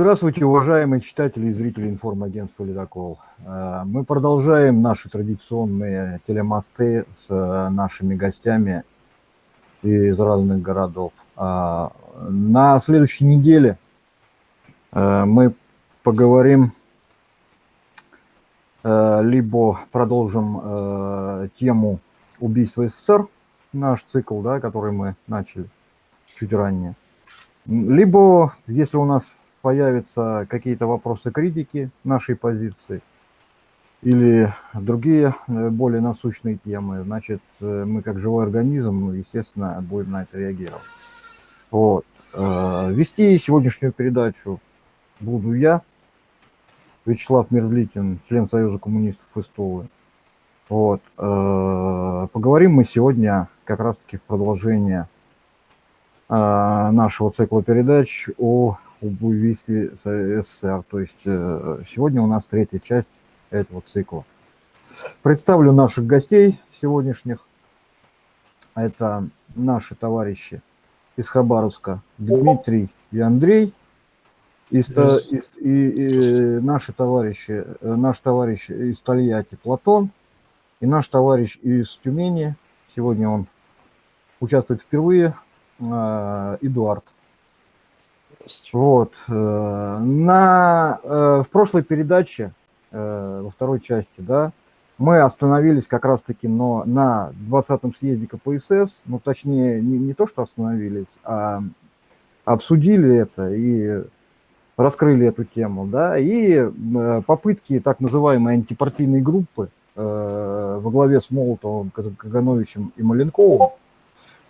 Здравствуйте, уважаемые читатели и зрители информагентства «Ледокол». Э, мы продолжаем наши традиционные телемосты с э, нашими гостями из разных городов. Э, на следующей неделе мы поговорим, либо продолжим тему убийства СССР, наш цикл, да, который мы начали чуть ранее. Либо, если у нас появятся какие-то вопросы критики нашей позиции или другие э, более насущные темы, значит, э, мы как живой организм, естественно, будем на это реагировать. Вот. Э, вести сегодняшнюю передачу буду я, Вячеслав Мерзликин, член Союза коммунистов Истовы. Вот. Поговорим мы сегодня как раз-таки в продолжение нашего цикла передач о об убийстве СССР. То есть э, сегодня у нас третья часть этого цикла. Представлю наших гостей сегодняшних. Это наши товарищи из Хабаровска Дмитрий и Андрей. И, и, и, и наши товарищи, э, наш товарищ из Тольятти Платон и наш товарищ из Тюмени, сегодня он участвует впервые, э, Эдуард есть. Вот. Э, на, э, в прошлой передаче, э, во второй части, да, мы остановились как раз-таки но на 20-м съезде КПСС, ну, точнее, не, не то, что остановились, а обсудили это и раскрыли эту тему, да, и попытки так называемой антипартийной группы во главе с Молотовым, Кагановичем и Маленковым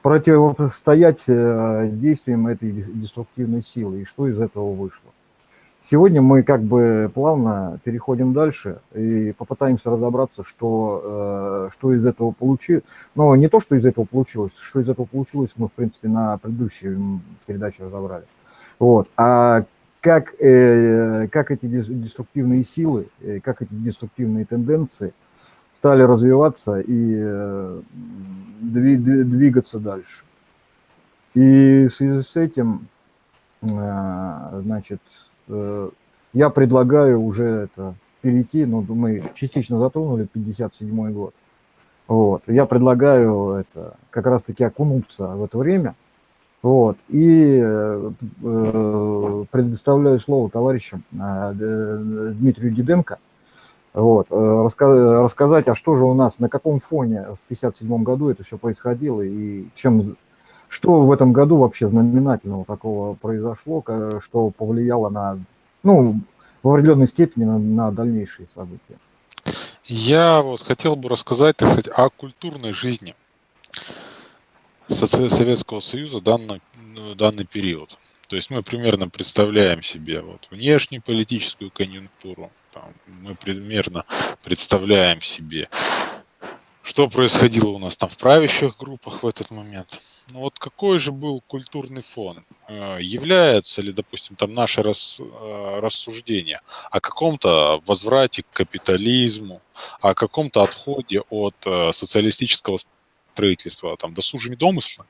противостоять э, действиям этой деструктивной силы и что из этого вышло. Сегодня мы как бы плавно переходим дальше и попытаемся разобраться, что, э, что из этого получилось. Но не то, что из этого получилось, что из этого получилось, мы, в принципе, на предыдущей передаче разобрали. Вот. А как, э, как эти деструктивные силы, как эти деструктивные тенденции – стали развиваться и э, двигаться дальше. И в связи с этим, э, значит, э, я предлагаю уже это перейти, ну, мы частично затронули 57 год. Вот. Я предлагаю это как раз-таки окунуться в это время. Вот. И э, предоставляю слово товарищам э, Дмитрию Диденко, вот, э, рассказать, а что же у нас, на каком фоне в 1957 году это все происходило и чем, что в этом году вообще знаменательного такого произошло, что повлияло на, ну, в определенной степени на, на дальнейшие события. Я вот хотел бы рассказать, так сказать, о культурной жизни Советского Союза данный, данный период. То есть мы примерно представляем себе вот внешнюю политическую конъюнктуру, там, мы примерно представляем себе, что происходило у нас там в правящих группах в этот момент. Ну вот какой же был культурный фон? Э, является ли, допустим, там наше рас, э, рассуждение о каком-то возврате к капитализму, о каком-то отходе от э, социалистического строительства там досужими домыслами?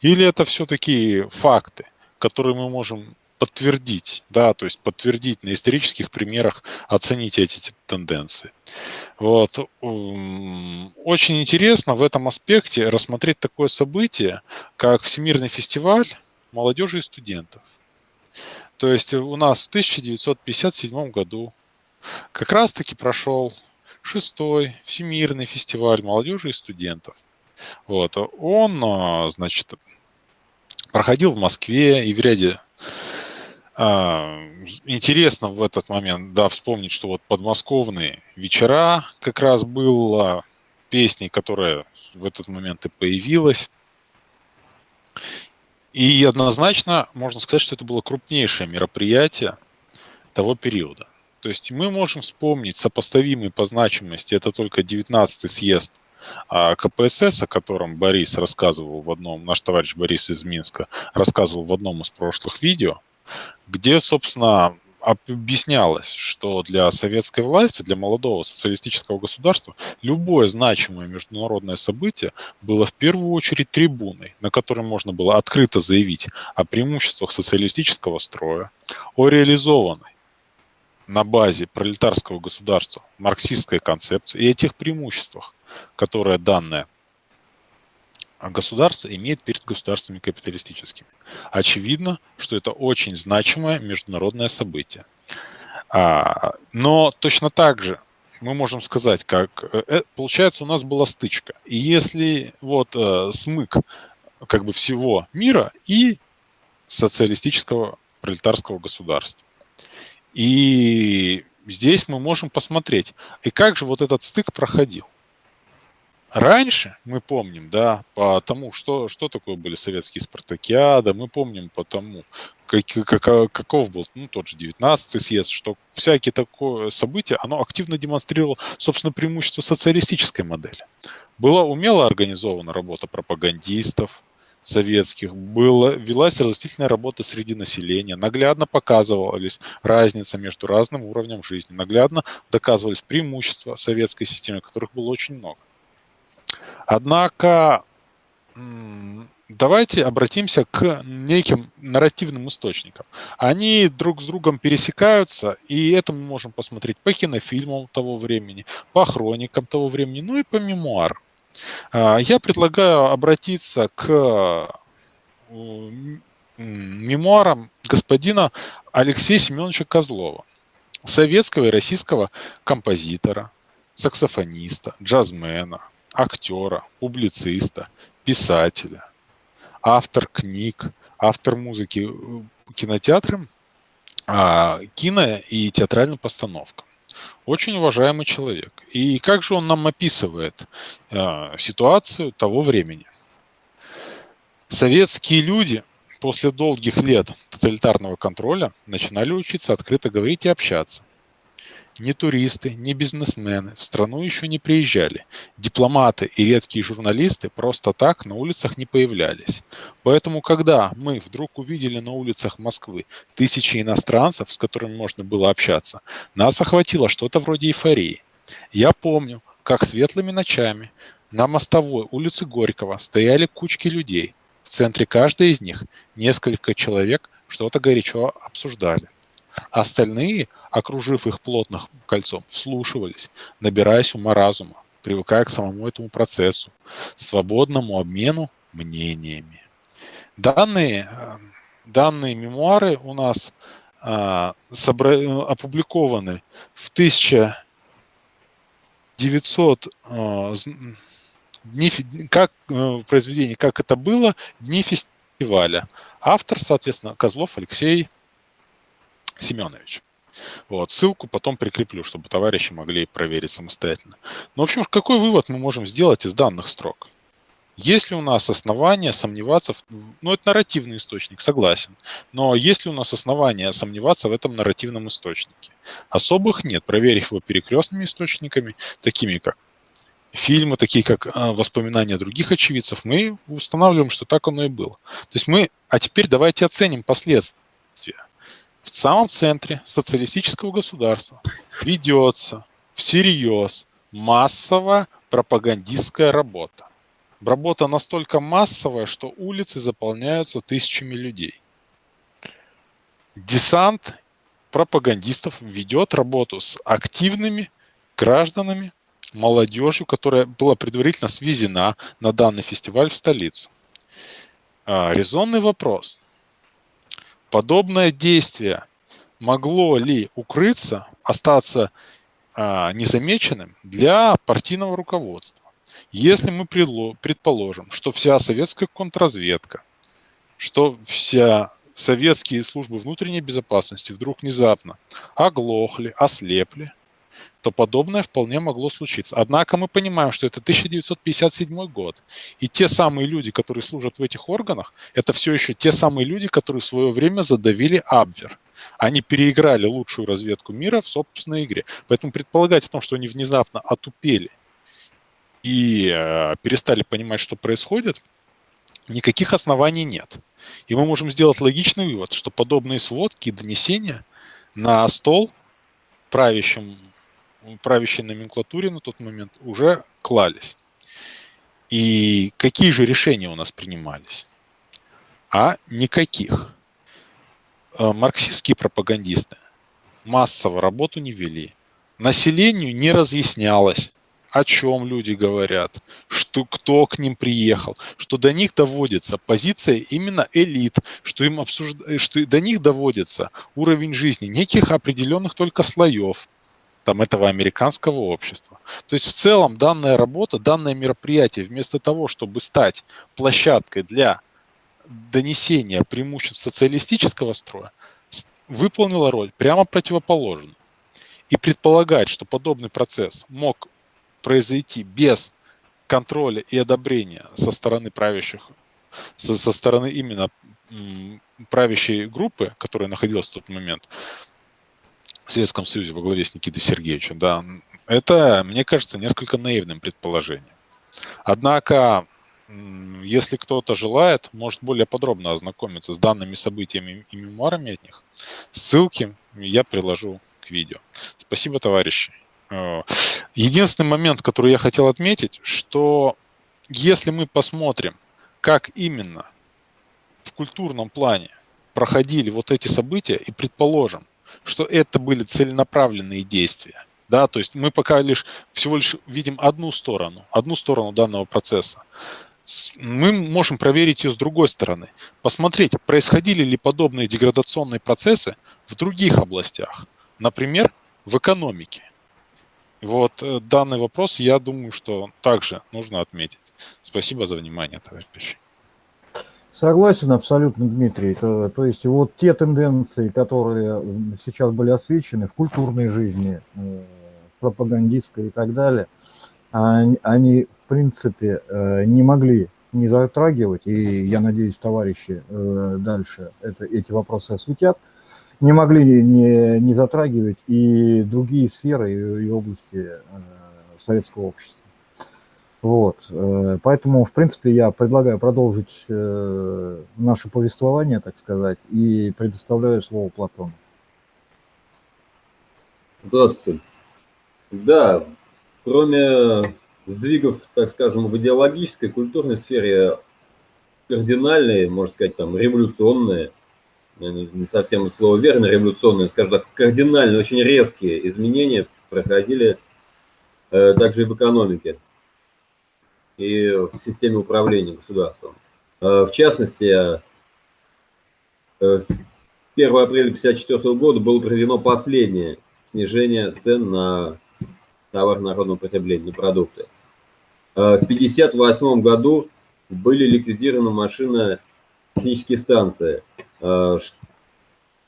Или это все-таки факты, которые мы можем подтвердить, да, то есть подтвердить на исторических примерах, оценить эти тенденции. Вот. Очень интересно в этом аспекте рассмотреть такое событие, как Всемирный фестиваль молодежи и студентов. То есть у нас в 1957 году как раз-таки прошел шестой Всемирный фестиваль молодежи и студентов. Вот. Он, а, значит, проходил в Москве и в ряде интересно в этот момент, да, вспомнить, что вот подмосковные вечера как раз была песней, которая в этот момент и появилась. И однозначно можно сказать, что это было крупнейшее мероприятие того периода. То есть мы можем вспомнить сопоставимый по значимости, это только 19-й съезд а КПСС, о котором Борис рассказывал в одном, наш товарищ Борис из Минска рассказывал в одном из прошлых видео, где, собственно, объяснялось, что для советской власти, для молодого социалистического государства любое значимое международное событие было в первую очередь трибуной, на которой можно было открыто заявить о преимуществах социалистического строя, о реализованной на базе пролетарского государства марксистской концепции и о тех преимуществах, которые данное государство имеет перед государствами капиталистическими. Очевидно, что это очень значимое международное событие. А, но точно так же мы можем сказать, как э, э, получается у нас была стычка. И если вот э, смык как бы всего мира и социалистического пролетарского государства. И здесь мы можем посмотреть, и как же вот этот стык проходил. Раньше мы помним, да, по тому, что, что такое были советские спартакиады, мы помним по тому, как, как, каков был ну, тот же 19-й съезд, что всякие такое события, оно активно демонстрировало, собственно, преимущество социалистической модели. Была умело организована работа пропагандистов, советских, было, велась разъяснительная работа среди населения, наглядно показывались разница между разным уровнем жизни, наглядно доказывались преимущества советской системы, которых было очень много. Однако давайте обратимся к неким нарративным источникам. Они друг с другом пересекаются, и это мы можем посмотреть по кинофильмам того времени, по хроникам того времени, ну и по мемуарам. Я предлагаю обратиться к мемуарам господина Алексея Семеновича Козлова, советского и российского композитора, саксофониста, джазмена, актера, публициста, писателя, автор книг, автор музыки э, кинотеатрам, а, кино и театральным постановкам. Очень уважаемый человек. И как же он нам описывает э, ситуацию того времени? Советские люди после долгих лет тоталитарного контроля начинали учиться открыто говорить и общаться. Ни туристы, ни бизнесмены в страну еще не приезжали. Дипломаты и редкие журналисты просто так на улицах не появлялись. Поэтому, когда мы вдруг увидели на улицах Москвы тысячи иностранцев, с которыми можно было общаться, нас охватило что-то вроде эйфории. Я помню, как светлыми ночами на мостовой улице Горького стояли кучки людей. В центре каждой из них несколько человек что-то горячо обсуждали. Остальные, окружив их плотным кольцом, вслушивались, набираясь ума разума, привыкая к самому этому процессу, свободному обмену мнениями. Данные, э, данные мемуары у нас а, собра... опубликованы в 1900 а, дни, как э, произведение «Как это было» дни фестиваля. Автор, соответственно, Козлов Алексей Семенович. Вот, ссылку потом прикреплю, чтобы товарищи могли проверить самостоятельно. Но, в общем, какой вывод мы можем сделать из данных строк? Есть ли у нас основания сомневаться, в... ну это нарративный источник, согласен, но есть ли у нас основания сомневаться в этом нарративном источнике? Особых нет, проверив его перекрестными источниками, такими как фильмы, такие как а, воспоминания других очевидцев, мы устанавливаем, что так оно и было. То есть мы, а теперь давайте оценим последствия в самом центре социалистического государства ведется всерьез массовая пропагандистская работа. Работа настолько массовая, что улицы заполняются тысячами людей. Десант пропагандистов ведет работу с активными гражданами, молодежью, которая была предварительно свезена на данный фестиваль в столицу. А, резонный вопрос. Подобное действие могло ли укрыться, остаться а, незамеченным для партийного руководства? Если мы предположим, что вся советская контрразведка, что вся советские службы внутренней безопасности вдруг внезапно оглохли, ослепли, то подобное вполне могло случиться. Однако мы понимаем, что это 1957 год. И те самые люди, которые служат в этих органах, это все еще те самые люди, которые в свое время задавили Абвер. Они переиграли лучшую разведку мира в собственной игре. Поэтому предполагать о том, что они внезапно отупели и э, перестали понимать, что происходит, никаких оснований нет. И мы можем сделать логичный вывод, что подобные сводки и донесения на стол правящим, правящей номенклатуре на тот момент уже клались. И какие же решения у нас принимались? А никаких. Э, марксистские пропагандисты массово работу не вели. Населению не разъяснялось, о чем люди говорят, что кто к ним приехал, что до них доводится позиция именно элит, что им обсужд... что до них доводится уровень жизни неких определенных только слоев там этого американского общества. То есть в целом данная работа, данное мероприятие, вместо того, чтобы стать площадкой для донесения преимуществ социалистического строя, выполнила роль прямо противоположную. И предполагать, что подобный процесс мог произойти без контроля и одобрения со стороны правящих, со, со стороны именно правящей группы, которая находилась в тот момент в Советском Союзе во главе с Никитой Сергеевичем, да, это, мне кажется, несколько наивным предположением. Однако, если кто-то желает, может более подробно ознакомиться с данными событиями и мемуарами от них, ссылки я приложу к видео. Спасибо, товарищи. Э, единственный момент, который я хотел отметить, что если мы посмотрим, как именно в культурном плане проходили вот эти события, и предположим, что это были целенаправленные действия, да, то есть мы пока лишь всего лишь видим одну сторону, одну сторону данного процесса. Мы можем проверить ее с другой стороны, посмотреть, происходили ли подобные деградационные процессы в других областях, например, в экономике. Вот э, данный вопрос, я думаю, что также нужно отметить. Спасибо за внимание, товарищи. Согласен абсолютно, Дмитрий. То, то есть вот те тенденции, которые сейчас были освещены в культурной жизни, э, пропагандистской и так далее, они, они в принципе э, не могли не затрагивать, и я надеюсь, товарищи дальше это, эти вопросы осветят, не могли не, не затрагивать и другие сферы и, области э, советского общества. Вот. Э, поэтому, в принципе, я предлагаю продолжить э, наше повествование, так сказать, и предоставляю слово Платону. Здравствуйте. Да, кроме сдвигов, так скажем, в идеологической, культурной сфере, кардинальные, можно сказать, там, революционные – не совсем слово верно, революционные, скажем так, кардинальные, очень резкие изменения проходили э, также и в экономике и в системе управления государством. Э, в частности, э, 1 апреля 1954 года было проведено последнее снижение цен на товар народного потребления, на продукты. Э, в 1958 году были ликвидированы машины технические станции – Э,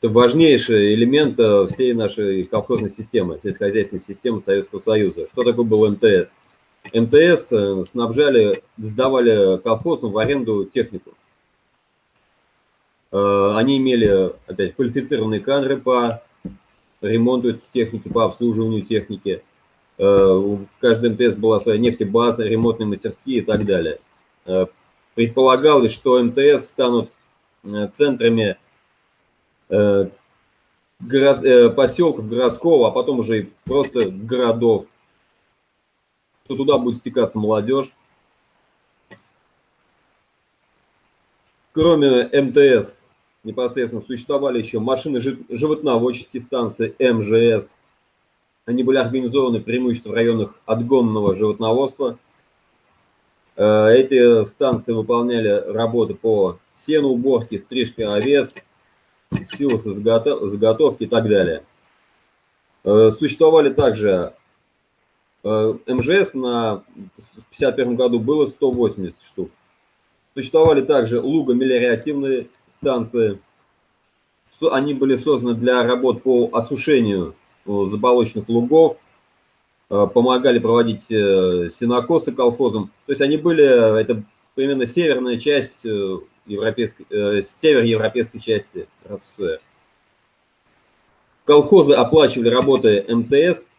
это важнейший элемент э, всей нашей колхозной системы, сельскохозяйственной системы Советского Союза. Что такое был МТС? МТС э, снабжали, сдавали колхозам в аренду технику. Они имели, опять, квалифицированные кадры по ремонту техники, по обслуживанию техники. В каждом МТС была своя нефтебаза, ремонтные мастерские и так далее. Предполагалось, что МТС станут Э, центрами э, э, поселков городского, а потом уже просто городов, что туда будет стекаться молодежь. Кроме МТС, непосредственно существовали еще машины животноводческие станции МЖС. Они были организованы преимущественно в районах отгонного животноводства. Эти станции выполняли работы по сеноуборки, стрижки овец, силосы заготовки и так далее. Э, существовали также э, МЖС на, в 1951 году было 180 штук. Существовали также лугомелиоративные станции. Они были созданы для работ по осушению э, заболоченных лугов, помогали проводить сенокосы колхозам. То есть они были, это примерно северная часть европейской, э, североевропейской части РСФСР. Колхозы оплачивали работы МТС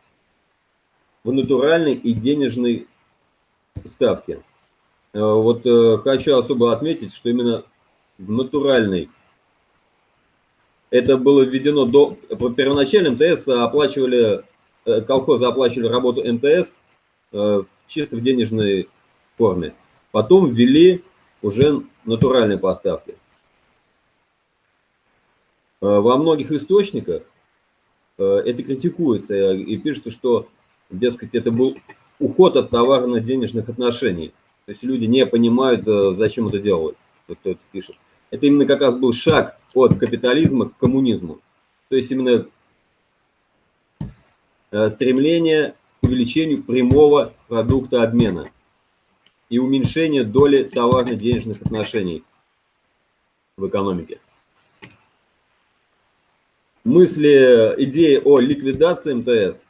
в натуральной и денежной ставке. Э, вот э, хочу особо отметить, что именно в натуральной Это было введено до... Первоначально МТС оплачивали, э, колхозы оплачивали работу МТС чисто в денежной форме. Потом ввели уже натуральные поставки. Во многих источниках это критикуется и пишется, что, дескать, это был уход от товарно-денежных отношений. То есть люди не понимают, зачем это делалось, кто это пишет это именно как раз был шаг от капитализма к коммунизму. То есть именно э, стремление к увеличению прямого продукта обмена и уменьшение доли товарно-денежных отношений в экономике. Мысли, идеи о ликвидации МТС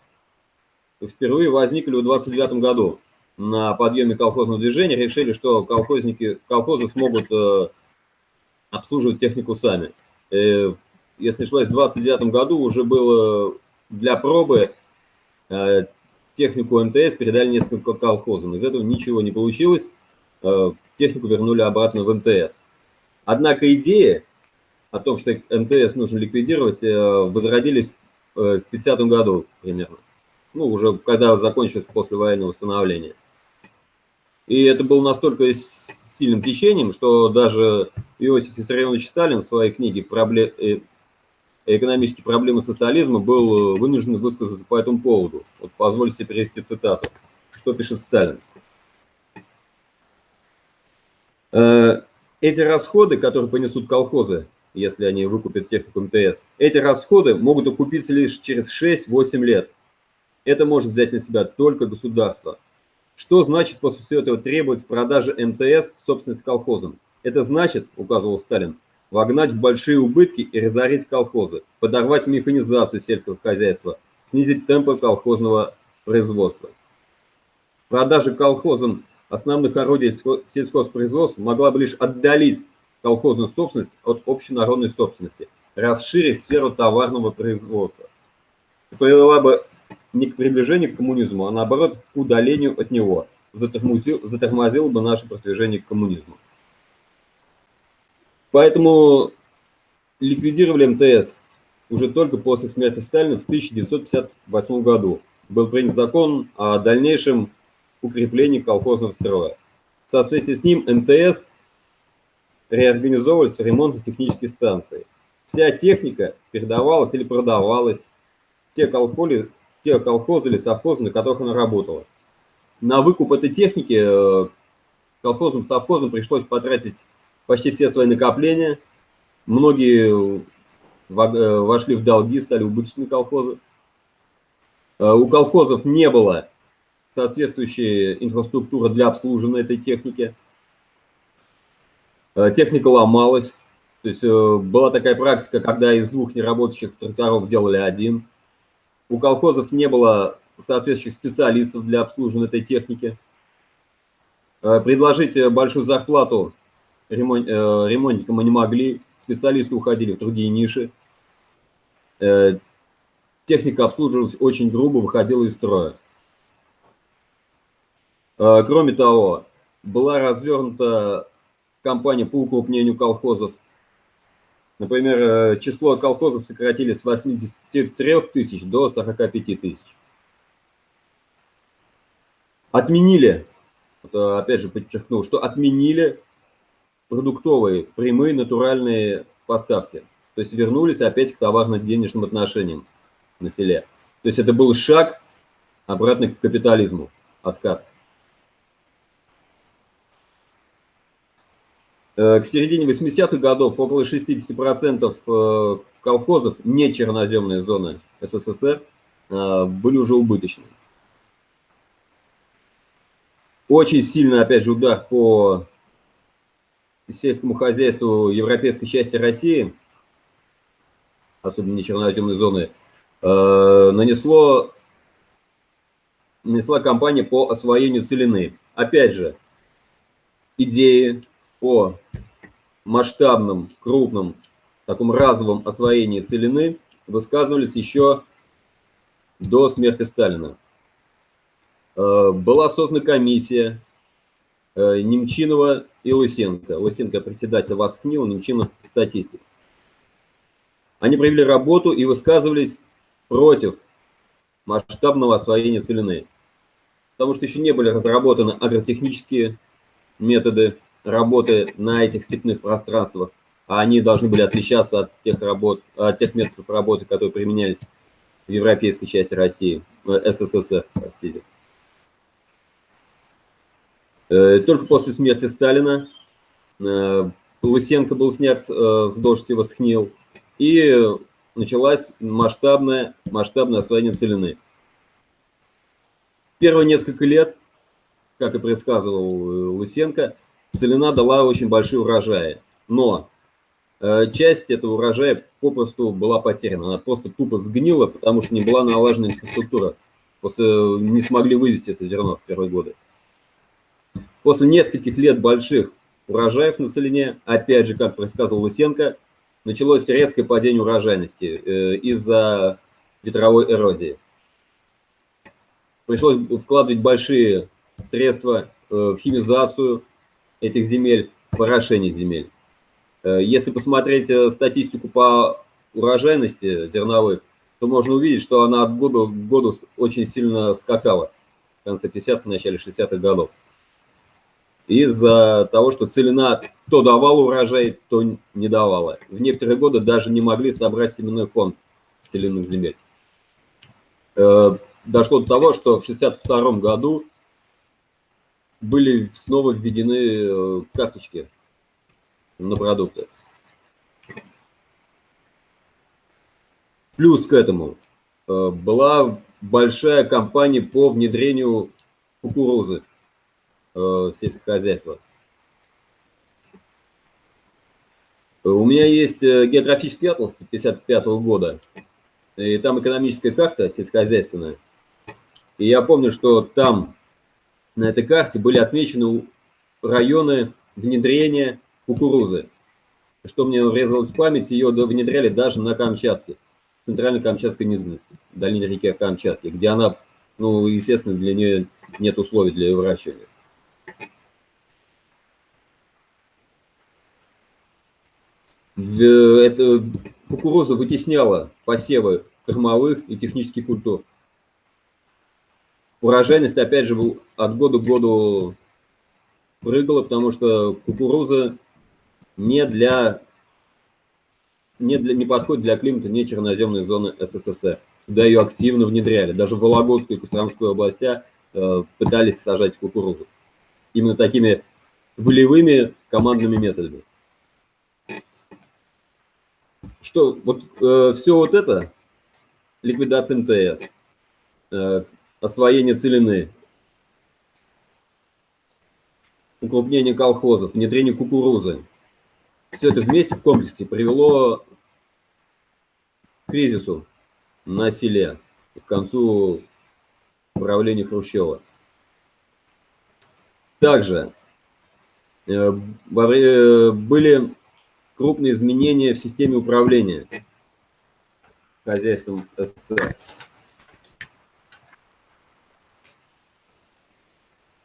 впервые возникли в 29 году. На подъеме колхозного движения решили, что колхозники, колхозы смогут э, обслуживать технику сами. Э, если не ошибаюсь, в 29 году уже было для пробы э, технику МТС передали несколько колхозам. Из этого ничего не получилось. Э, технику вернули обратно в МТС. Однако идеи о том, что МТС нужно ликвидировать, возродились в 50 году примерно. Ну, уже когда закончилось послевоенное восстановление. И это было настолько сильным течением, что даже Иосиф Виссарионович Сталин в своей книге «Пробле... Э, «Экономические проблемы социализма» был э, вынужден высказаться по этому поводу. Вот позвольте перевести цитату. Что пишет Сталин? «Э, эти расходы, которые понесут колхозы, если они выкупят технику МТС, эти расходы могут окупиться лишь через 6-8 лет. Это может взять на себя только государство. Что значит после всего этого требовать продажи МТС в собственность колхозам? Это значит, указывал Сталин, вогнать в большие убытки и разорить колхозы, подорвать механизацию сельского хозяйства, снизить темпы колхозного производства. Продажа колхозам основных орудий сельхозпроизводства могла бы лишь отдалить колхозную собственность от общенародной собственности, расширить сферу товарного производства. Привела бы не к приближению к коммунизму, а наоборот к удалению от него, затормозил, затормозил бы наше продвижение к коммунизму. Поэтому ликвидировали МТС уже только после смерти Сталина в 1958 году. Был принят закон о дальнейшем укреплении колхозного строя. В соответствии с ним МТС реорганизовывались в ремонтно-технические станции. Вся техника передавалась или продавалась в те колхозы, те колхозы или совхозы, на которых она работала. На выкуп этой техники э, колхозам, совхозам пришлось потратить почти все свои накопления. Многие э, вошли в долги, стали убыточными колхозы. Э, у колхозов не было соответствующей инфраструктуры для обслуживания этой техники. Техника ломалась. То есть была такая практика, когда из двух неработающих тракторов делали один – у колхозов не было соответствующих специалистов для обслуживания этой техники. Э, предложить большую зарплату э, ремонтникам мы не могли, специалисты уходили в другие ниши. Э, техника обслуживалась очень грубо, выходила из строя. Кроме того, была развернута кампания по укрупнению колхозов – Например, э, число колхозов сократили с 83 тысяч до 45 тысяч. Отменили, опять же подчеркну, что отменили продуктовые, прямые, натуральные поставки. То есть вернулись опять к товарно-денежным отношениям на селе. То есть это был шаг обратно к капитализму, откат. К середине 80-х годов около 60% э, колхозов, не черноземные зоны СССР, э, были уже убыточны. Очень сильный, опять же, удар по сельскому хозяйству европейской части России, особенно не черноземной зоны, нанесло, нанесла кампания по освоению целины. Опять же, идеи о масштабном, крупном, таком разовом освоении целины высказывались еще до смерти Сталина. Э, была создана комиссия э, Немчинова и Лысенко. Лысенко председатель Восхнил, Немчинов статистик. Они провели работу и высказывались против масштабного освоения целины, потому что еще не были разработаны агротехнические методы работы на этих степных пространствах, а они должны были отличаться от тех, работ, от тех методов работы, которые применялись в европейской части России, э, СССР, простите. Э, только после смерти Сталина э, Лысенко был снят с должности Восхнил, и началась масштабная, масштабное освоение целины. Первые несколько лет, как и предсказывал Лысенко, целина дала очень большие урожаи. Но Э, часть этого урожая попросту была потеряна. Она просто тупо сгнила, потому что не была налажена инфраструктура. Просто не смогли вывести это зерно в первые годы. После нескольких лет больших урожаев на Целине, опять же, как предсказывал Лысенко, началось резкое падение урожайности э, из-за ветровой эрозии. Пришлось вкладывать большие средства э, в химизацию этих земель, порошение земель. Э, если посмотреть э, статистику по урожайности зерновых, то можно увидеть, что она от года к году очень сильно скакала в конце 50-х, начале 60-х годов. Из-за того, что целина то давала урожай, то не давала. В некоторые годы даже не могли собрать семенной фонд в целинных земель. Э, дошло до того, что в 62 году были снова введены карточки на продукты. Плюс к этому э, была большая кампания по внедрению кукурузы э, в сельское хозяйство. У меня есть э, географический атлас 1955 года, и там экономическая карта сельскохозяйственная. И я помню, что там на этой карте были отмечены районы внедрения кукурузы. Что мне врезалось в память, ее внедряли даже на Камчатке, центральной Камчатской низменности, в долине реки Камчатки, где она, ну, естественно, для нее нет условий для ее выращивания. Эта кукуруза вытесняла посевы кормовых и технических культур. Урожайность, опять же, от года к году прыгала, потому что кукуруза не для не, для, не подходит для климата не черноземной зоны СССР. Туда ее активно внедряли. Даже в Вологодскую и Костромскую областя э, пытались сажать кукурузу. Именно такими волевыми командными методами. Что, вот э, все вот это, ликвидация МТС, э, освоение целины, укрупнение колхозов, внедрение кукурузы, все это вместе в комплексе привело к кризису на селе к концу правления Хрущева. Также э, были крупные изменения в системе управления хозяйством СССР.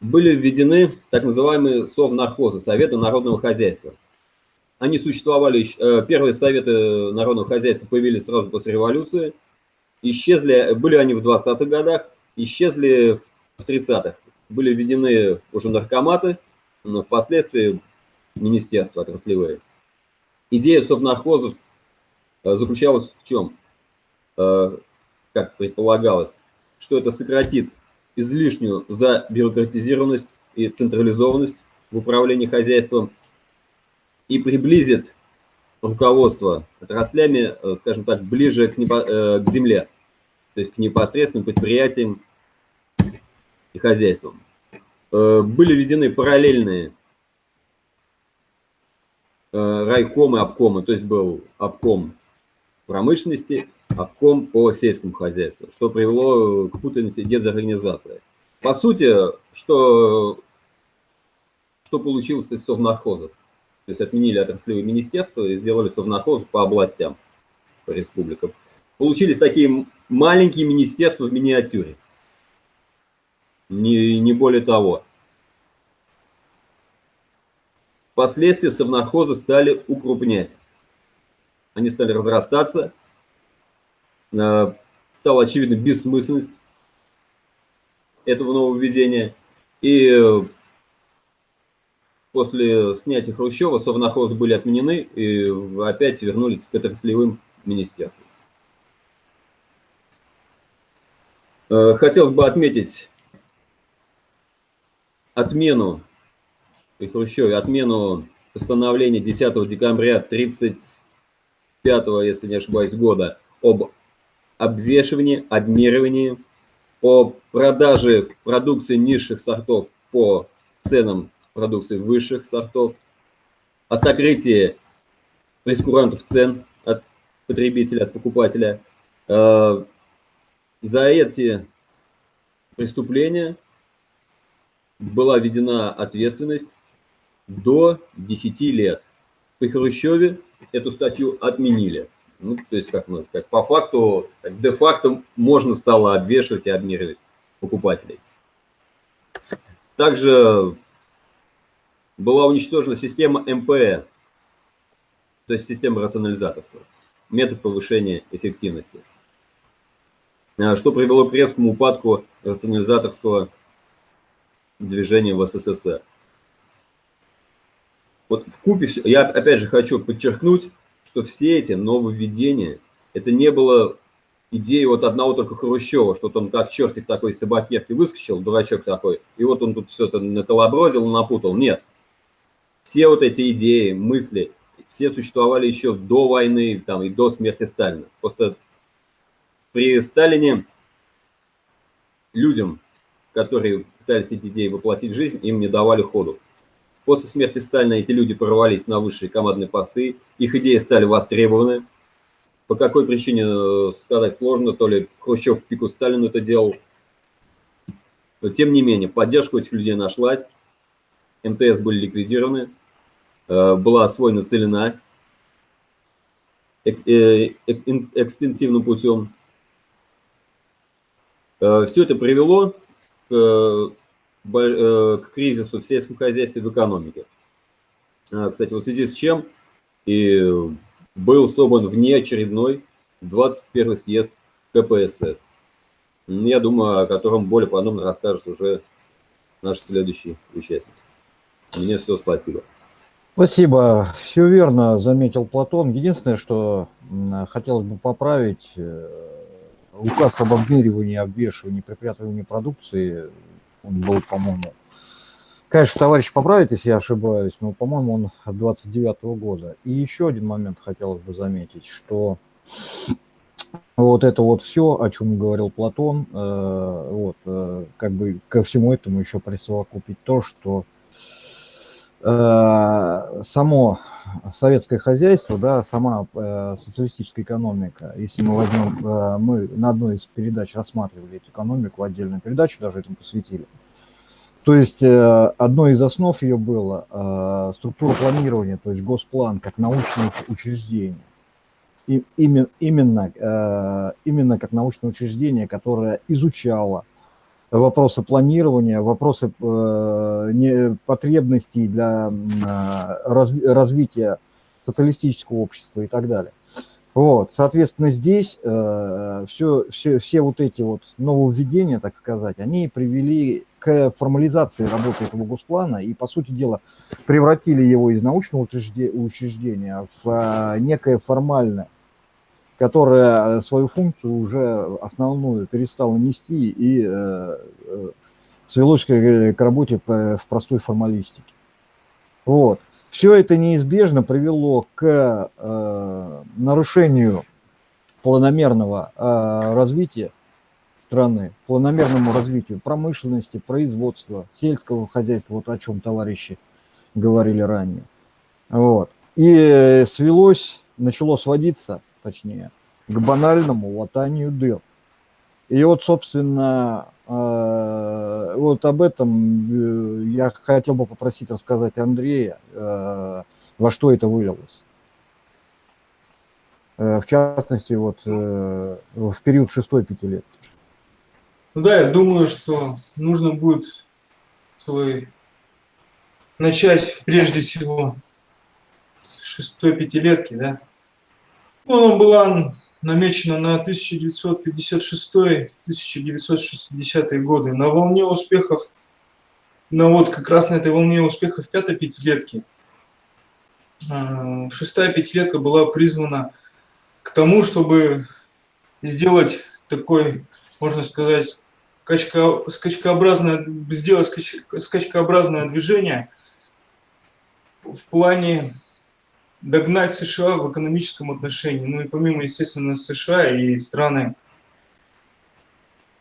Были введены так называемые совнархозы, Советы народного хозяйства. Они существовали, э, первые советы народного хозяйства появились сразу после революции. Исчезли, были они в 20-х годах, исчезли в 30-х. Были введены уже наркоматы, но впоследствии министерства отраслевые. Идея совнархозов э, заключалась в чем? Э, как предполагалось, что это сократит излишнюю забюрократизированность и централизованность в управлении хозяйством, и приблизит руководство отраслями, э, скажем так, ближе к, непо, э, к земле, то есть к непосредственным предприятиям и хозяйствам. Э, были введены параллельные райкомы, обкомы, то есть был обком промышленности, обком по сельскому хозяйству, что привело к путанице дезорганизации. По сути, что, что получилось из совнархозов? То есть отменили отраслевые министерства и сделали совнархоз по областям, по республикам. Получились такие маленькие министерства в миниатюре. Не, не более того. Впоследствии совнархозы стали укрупнять. они стали разрастаться, э, стала очевидна бессмысленность этого нововведения. И после снятия Хрущева совнахозы были отменены и опять вернулись к отраслевым министерствам. Э, хотелось бы отметить отмену при Хрущеве, отмену постановления 10 декабря 35, если не ошибаюсь, года об обвешивании, обмерывании, о продаже продукции низших сортов по ценам продукции высших сортов, о сокрытии прескурантов цен от потребителя, от покупателя. Э, за эти преступления была введена ответственность до 10 лет. При Хрущеве эту статью отменили. Ну, то есть, как можно по факту, де-факто можно стало обвешивать и обмеривать покупателей. Также была уничтожена система МПЭ, то есть система рационализаторства, метод повышения эффективности, а, что привело к резкому упадку рационализаторского движения в СССР. Вот в купе, я опять же хочу подчеркнуть, что все эти нововведения, это не было идеей вот одного только Хрущева, что он как чертик такой из табакерки выскочил, дурачок такой, и вот он тут все это наколобродил, напутал. Нет. Все вот эти идеи, мысли, все существовали еще до войны там, и до смерти Сталина. Просто при Сталине людям, которые пытались эти идеи воплотить в жизнь, им не давали ходу. После смерти Сталина эти люди прорвались на высшие командные посты, их идеи стали востребованы. По какой причине э, сказать сложно, то ли Хрущев в пику Сталину это делал. Но тем не менее, поддержка этих людей нашлась, МТС были ликвидированы, э, была освоена целина э, экстенсивным путем. Все это привело к к кризису в сельском хозяйстве в экономике. А, кстати, в связи с чем и был собран внеочередной 21 съезд КПСС. Я думаю, о котором более подробно расскажет уже наш следующий участник. Мне все, спасибо. Спасибо. Все верно заметил Платон. Единственное, что хотелось бы поправить, э, указ об обмеривании, обвешивании, припрятывании продукции он был, по-моему, конечно, товарищ поправит, если я ошибаюсь, но, по-моему, он от 29 -го года. И еще один момент хотелось бы заметить, что вот это вот все, о чем говорил Платон, э, вот, э, как бы ко всему этому еще присовокупить то, что само советское хозяйство, да, сама э, социалистическая экономика, если мы возьмем, э, мы на одной из передач рассматривали эту экономику, отдельную передачу даже этому посвятили. То есть э, одной из основ ее было э, структура планирования, то есть госплан как научное учреждение. И именно, э, именно как научное учреждение, которое изучало вопросы планирования, вопросы э, потребностей для э, раз, развития социалистического общества и так далее. Вот, соответственно, здесь э, все, все, все вот эти вот нововведения, так сказать, они привели к формализации работы этого госплана и, по сути дела, превратили его из научного учреждения в некое формальное которая э, свою функцию уже основную перестала нести и э, э свелось к, работе в простой формалистике. Вот. Все это неизбежно привело к э, нарушению планомерного э, развития страны, планомерному развитию промышленности, производства, сельского хозяйства, вот о чем товарищи говорили ранее. Вот. И свелось, начало сводиться точнее, к банальному латанию дыр. И вот, собственно, э, вот об этом э, я хотел бы попросить рассказать Андрея, э, во что это вылилось. В частности, вот в период шестой пятилетки. Ну да, я думаю, что нужно будет свой начать прежде всего с шестой пятилетки, да, Она была намечена на 1956-1960 годы. На волне успехов, на вот как раз на этой волне успехов пятой пятилетки, э, шестая пятилетка была призвана к тому, чтобы сделать такой, можно сказать, скачка, скачкообразное, сделать скач, скачкообразное движение в плане догнать США в экономическом отношении. Ну и помимо, естественно, США и страны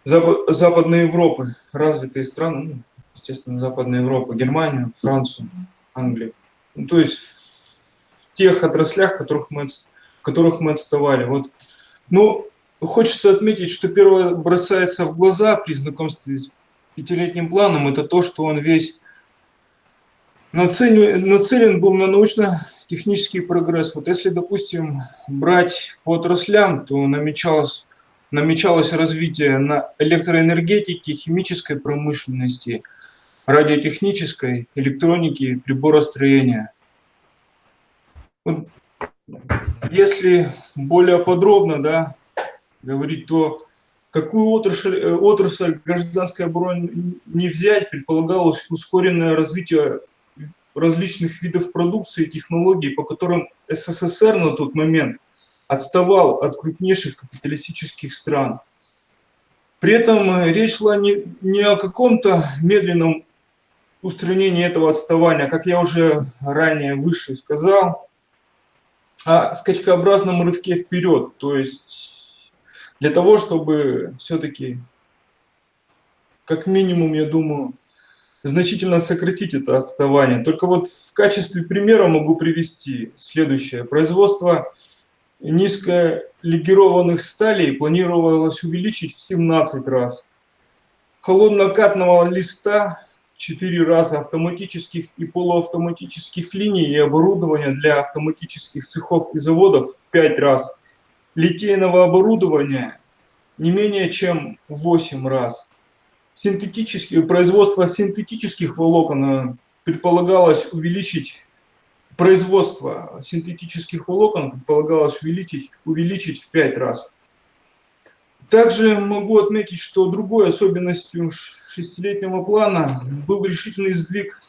Западной Европы, развитые страны, ну, естественно, Западная Европа, Германию, Францию, Англию. Ну, то есть в тех отраслях, которых мы, которых мы отставали. Вот. Ну, хочется отметить, что первое бросается в глаза при знакомстве с пятилетним планом, это то, что он весь нацелен, нацелен был на научно-технический прогресс. Вот если, допустим, брать по отраслям, то намечалось, намечалось развитие на электроэнергетике, химической промышленности, радиотехнической, электроники, приборостроения. Вот, если более подробно да, говорить, то какую отрасль, э, отрасль гражданской обороны не взять, предполагалось ускоренное развитие различных видов продукции и технологий, по которым СССР на тот момент отставал от крупнейших капиталистических стран. При этом э, речь шла не, не о каком-то медленном устранении этого отставания, как я уже ранее выше сказал, а скачкообразном рывке вперед. То есть для того, чтобы все-таки, как минимум, я думаю, значительно сократить это отставание. Только вот в качестве примера могу привести следующее. Производство низколегированных сталей планировалось увеличить в 17 раз. Холоднокатного листа в 4 раза, автоматических и полуавтоматических линий и оборудования для автоматических цехов и заводов в 5 раз. Литейного оборудования не менее чем в 8 раз синтетические, производство синтетических волокон э, предполагалось увеличить, производство синтетических волокон предполагалось увеличить, увеличить в 5 раз. Также могу отметить, что другой особенностью шестилетнего плана был решительный сдвиг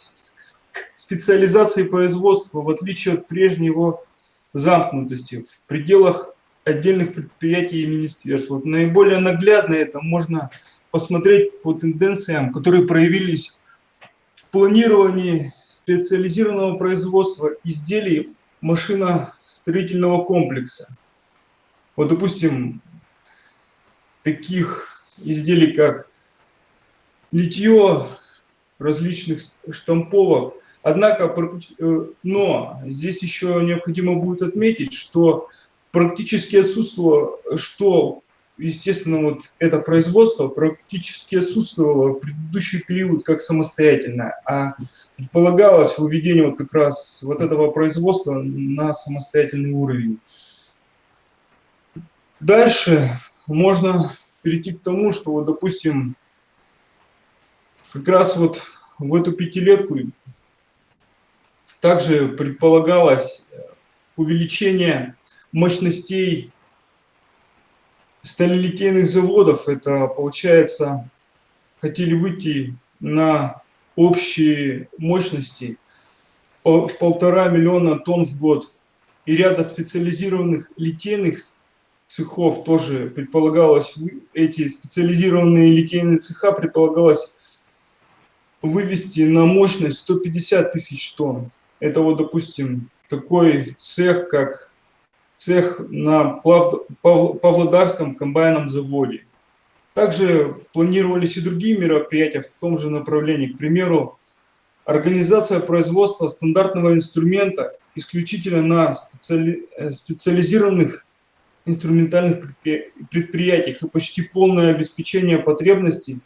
специализации производства, в отличие от прежней его замкнутости в пределах отдельных предприятий и министерств. Вот наиболее наглядно это можно посмотреть по тенденциям, которые проявились в планировании специализированного производства изделий машиностроительного комплекса. Вот, допустим, таких изделий, как литье различных штамповок. Однако, э, но здесь еще необходимо будет отметить, что практически отсутствовало, что естественно, вот это производство практически отсутствовало в предыдущий период как самостоятельное, а предполагалось выведение вот как раз вот этого производства на самостоятельный уровень. Дальше можно перейти к тому, что, вот, допустим, как раз вот в эту пятилетку также предполагалось увеличение мощностей сталелитейных заводов, это получается, хотели выйти на общие мощности в полтора миллиона тонн в год. И ряда специализированных литейных цехов тоже предполагалось, эти специализированные литейные цеха предполагалось вывести на мощность 150 тысяч тонн. Это вот, допустим, такой цех, как цех на Павлодарском комбайном заводе. Также планировались и другие мероприятия в том же направлении. К примеру, организация производства стандартного инструмента исключительно на специали... Э, специализированных инструментальных предприятиях и почти полное обеспечение потребностей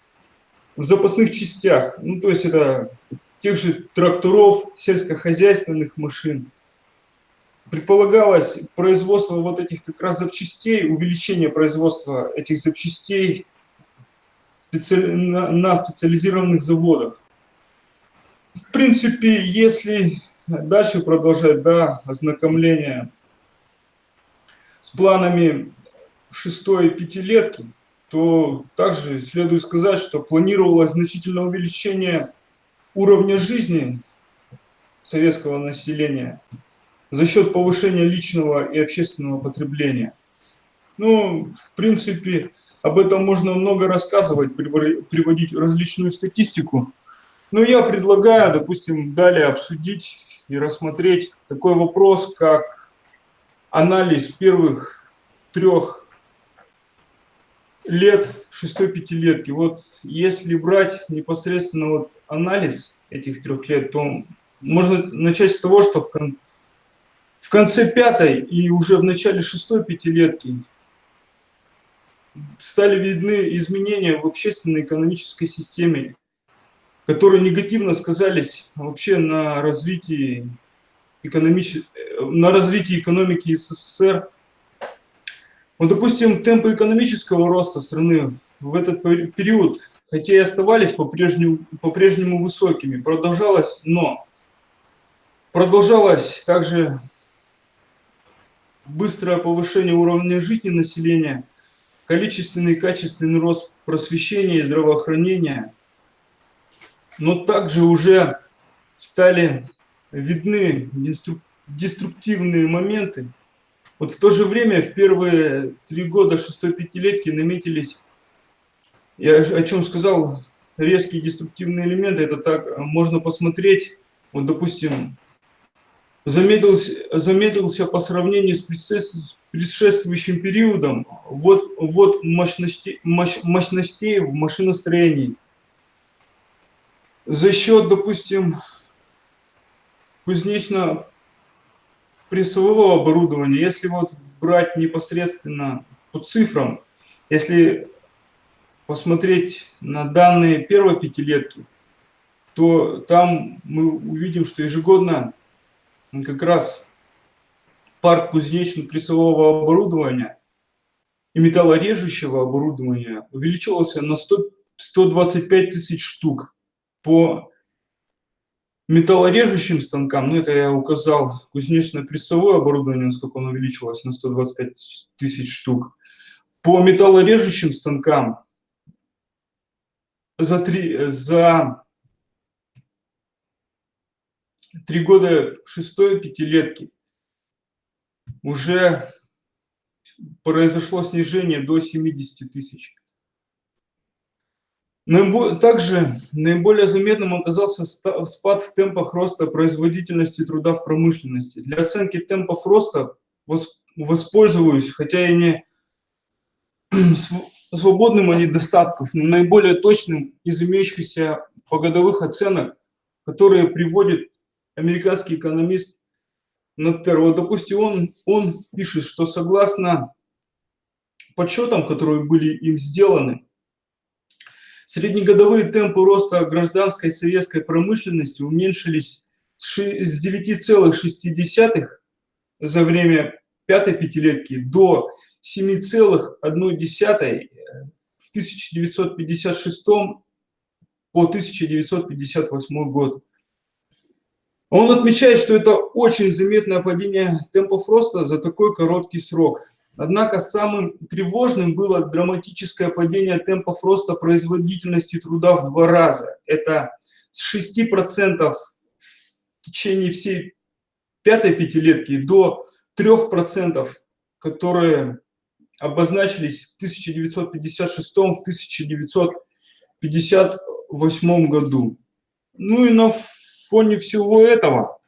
в запасных частях. Ну, то есть это тех же тракторов, сельскохозяйственных машин, предполагалось производство вот этих как раз запчастей, увеличение производства этих запчастей на специализированных заводах. В принципе, если дальше продолжать, да, ознакомление с планами шестой пятилетки, то также следует сказать, что планировалось значительное увеличение уровня жизни советского населения за счет повышения личного и общественного потребления. Ну, в принципе, об этом можно много рассказывать, приводить различную статистику. Но я предлагаю, допустим, далее обсудить и рассмотреть такой вопрос, как анализ первых трех лет шестой пятилетки. Вот если брать непосредственно вот анализ этих трех лет, то можно начать с того, что в, в конце пятой и уже в начале шестой пятилетки стали видны изменения в общественной экономической системе, которые негативно сказались вообще на развитии, экономич... на развитии экономики СССР. Вот, допустим, темпы экономического роста страны в этот период, хотя и оставались по-прежнему по -прежнему высокими, продолжалось, но продолжалось также быстрое повышение уровня жизни населения, количественный и качественный рост просвещения и здравоохранения, но также уже стали видны деструктивные моменты. Вот в то же время в первые три года шестой пятилетки наметились, я о чем сказал, резкие деструктивные элементы, это так можно посмотреть, вот допустим, замедлился, замедлился по сравнению с предшествующим периодом вот, вот мощности, мощ, мощностей в машиностроении. За счет, допустим, кузнечно-прессового оборудования, если вот брать непосредственно по цифрам, если посмотреть на данные первой пятилетки, то там мы увидим, что ежегодно как раз парк кузнечно-прессового оборудования и металлорежущего оборудования увеличивался на 100, 125 тысяч штук. По металлорежущим станкам, ну это я указал кузнечно-прессовое оборудование, насколько оно увеличилось на 125 тысяч штук. По металлорежущим станкам за, три, за три года шестой пятилетки уже произошло снижение до 70 тысяч. Также наиболее заметным оказался спад в темпах роста производительности труда в промышленности. Для оценки темпов роста воспользуюсь, хотя и не свободным от недостатков, но наиболее точным из имеющихся погодовых оценок, которые приводит американский экономист Наттеро. Допустим, он, он пишет, что согласно подсчетам, которые были им сделаны, среднегодовые темпы роста гражданской советской промышленности уменьшились с 9,6 за время пятой пятилетки до 7,1 в 1956 по 1958 год. Он отмечает, что это очень заметное падение темпов роста за такой короткий срок. Однако самым тревожным было драматическое падение темпов роста производительности труда в два раза. Это с 6% в течение всей пятой пятилетки до 3%, которые обозначились в 1956-1958 году. Ну и на фоне всего этого,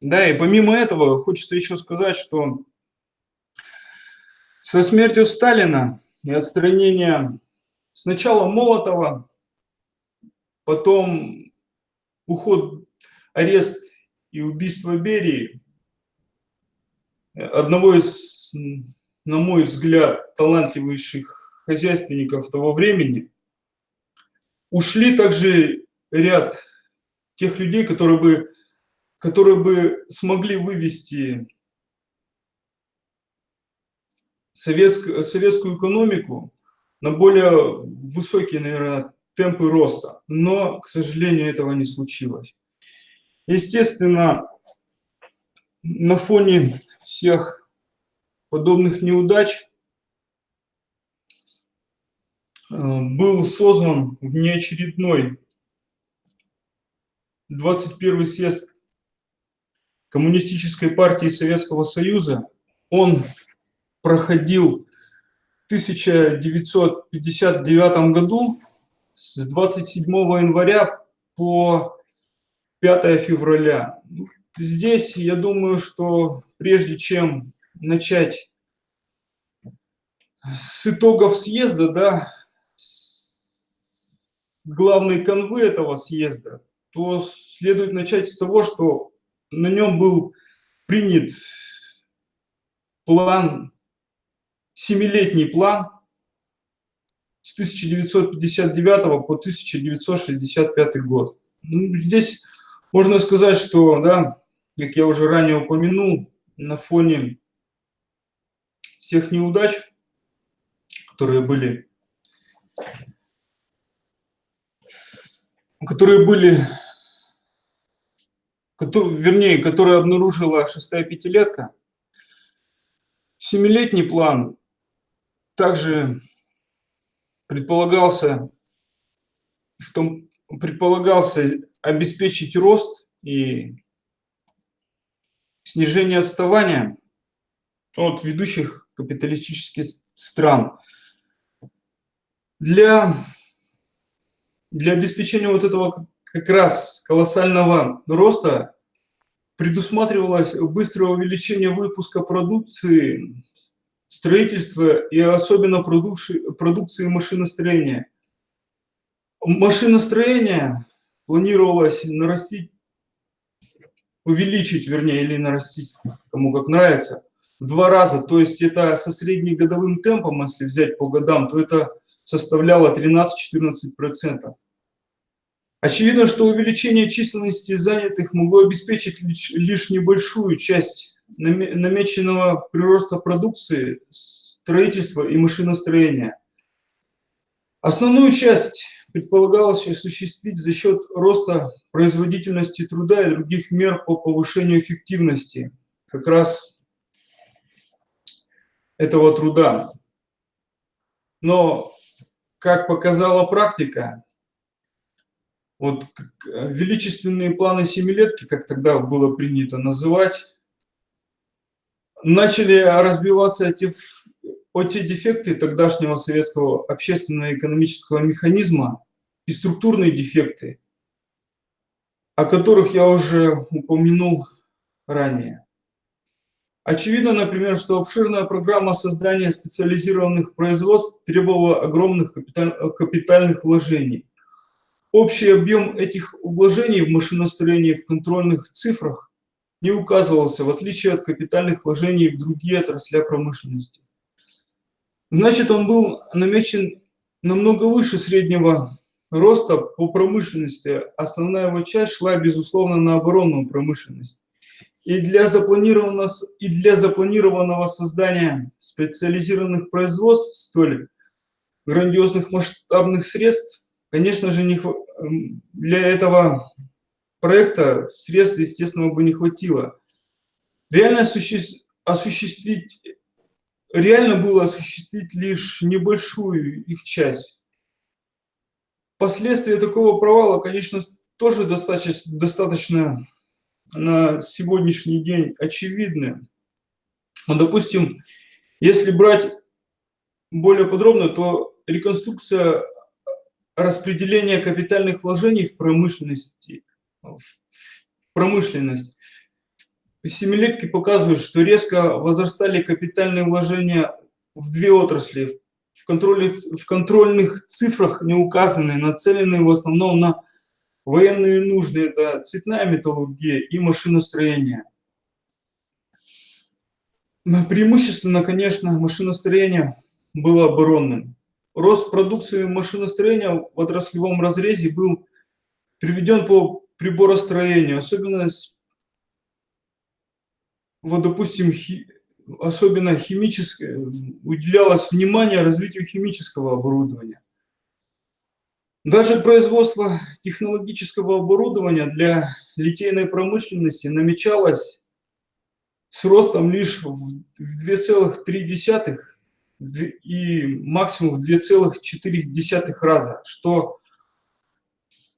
да, и помимо этого хочется еще сказать, что со смертью Сталина и отстранения сначала Молотова, потом уход, арест и убийство Берии, одного из, на мой взгляд, талантливейших хозяйственников того времени, ушли также ряд тех людей, которые бы, которые бы смогли вывести советскую, советскую экономику на более высокие, наверное, темпы роста. Но, к сожалению, этого не случилось. Естественно, на фоне всех подобных неудач э, был создан внеочередной 21 съезд Коммунистической партии Советского Союза. Он проходил в 1959 году с 27 января по 5 февраля. Здесь я думаю, что прежде чем начать с итогов съезда, да, главной канвы этого съезда, то следует начать с того, что на нем был принят план, семилетний план с 1959 по 1965 год. Ну, здесь можно сказать, что, да, как я уже ранее упомянул, на фоне всех неудач, которые были, которые были, которые, вернее, которые обнаружила шестая пятилетка, семилетний план также предполагался в том, предполагался обеспечить рост и снижение отставания от ведущих капиталистических стран. Для, для обеспечения вот этого как раз колоссального роста предусматривалось быстрое увеличение выпуска продукции, строительства и особенно продукции, машиностроения. Машиностроение планировалось нарастить, увеличить, вернее, или нарастить, кому как нравится, в два раза. То есть это со среднегодовым темпом, если взять по годам, то это составляло 13-14%. Очевидно, что увеличение численности занятых могло обеспечить лишь, небольшую часть намеченного прироста продукции, строительства и машиностроения. Основную часть предполагалось осуществить за счет роста производительности труда и других мер по повышению эффективности как раз этого труда. Но, как показала практика, вот величественные планы семилетки, как тогда было принято называть, начали разбиваться эти, эти дефекты тогдашнего советского общественно-экономического механизма и структурные дефекты, о которых я уже упомянул ранее. Очевидно, например, что обширная программа создания специализированных производств требовала огромных капитальных вложений. Общий объем этих вложений в машиностроение в контрольных цифрах не указывался, в отличие от капитальных вложений в другие отрасли промышленности. Значит, он был намечен намного выше среднего роста по промышленности основная его часть шла, безусловно, на оборонную промышленность. И для, запланированного, и для запланированного создания специализированных производств столь грандиозных масштабных средств, конечно же, не, для этого проекта средств, естественно, бы не хватило. Реально осуществить, реально было осуществить лишь небольшую их часть. Последствия такого провала, конечно, тоже достаточно, достаточно на сегодняшний день очевидны. Но, допустим, если брать более подробно, то реконструкция распределения капитальных вложений в промышленности, в промышленность. Семилетки показывают, что резко возрастали капитальные вложения в две отрасли, в, контроле, в контрольных цифрах не указаны, нацелены в основном на военные нужды, это цветная металлургия и машиностроение. Преимущественно, конечно, машиностроение было оборонным. Рост продукции машиностроения в отраслевом разрезе был приведен по приборостроению, особенно, вот, допустим, особенно химическое, уделялось внимание развитию химического оборудования. Даже производство технологического оборудования для литейной промышленности намечалось с ростом лишь в 2,3 и максимум в 2,4 раза, что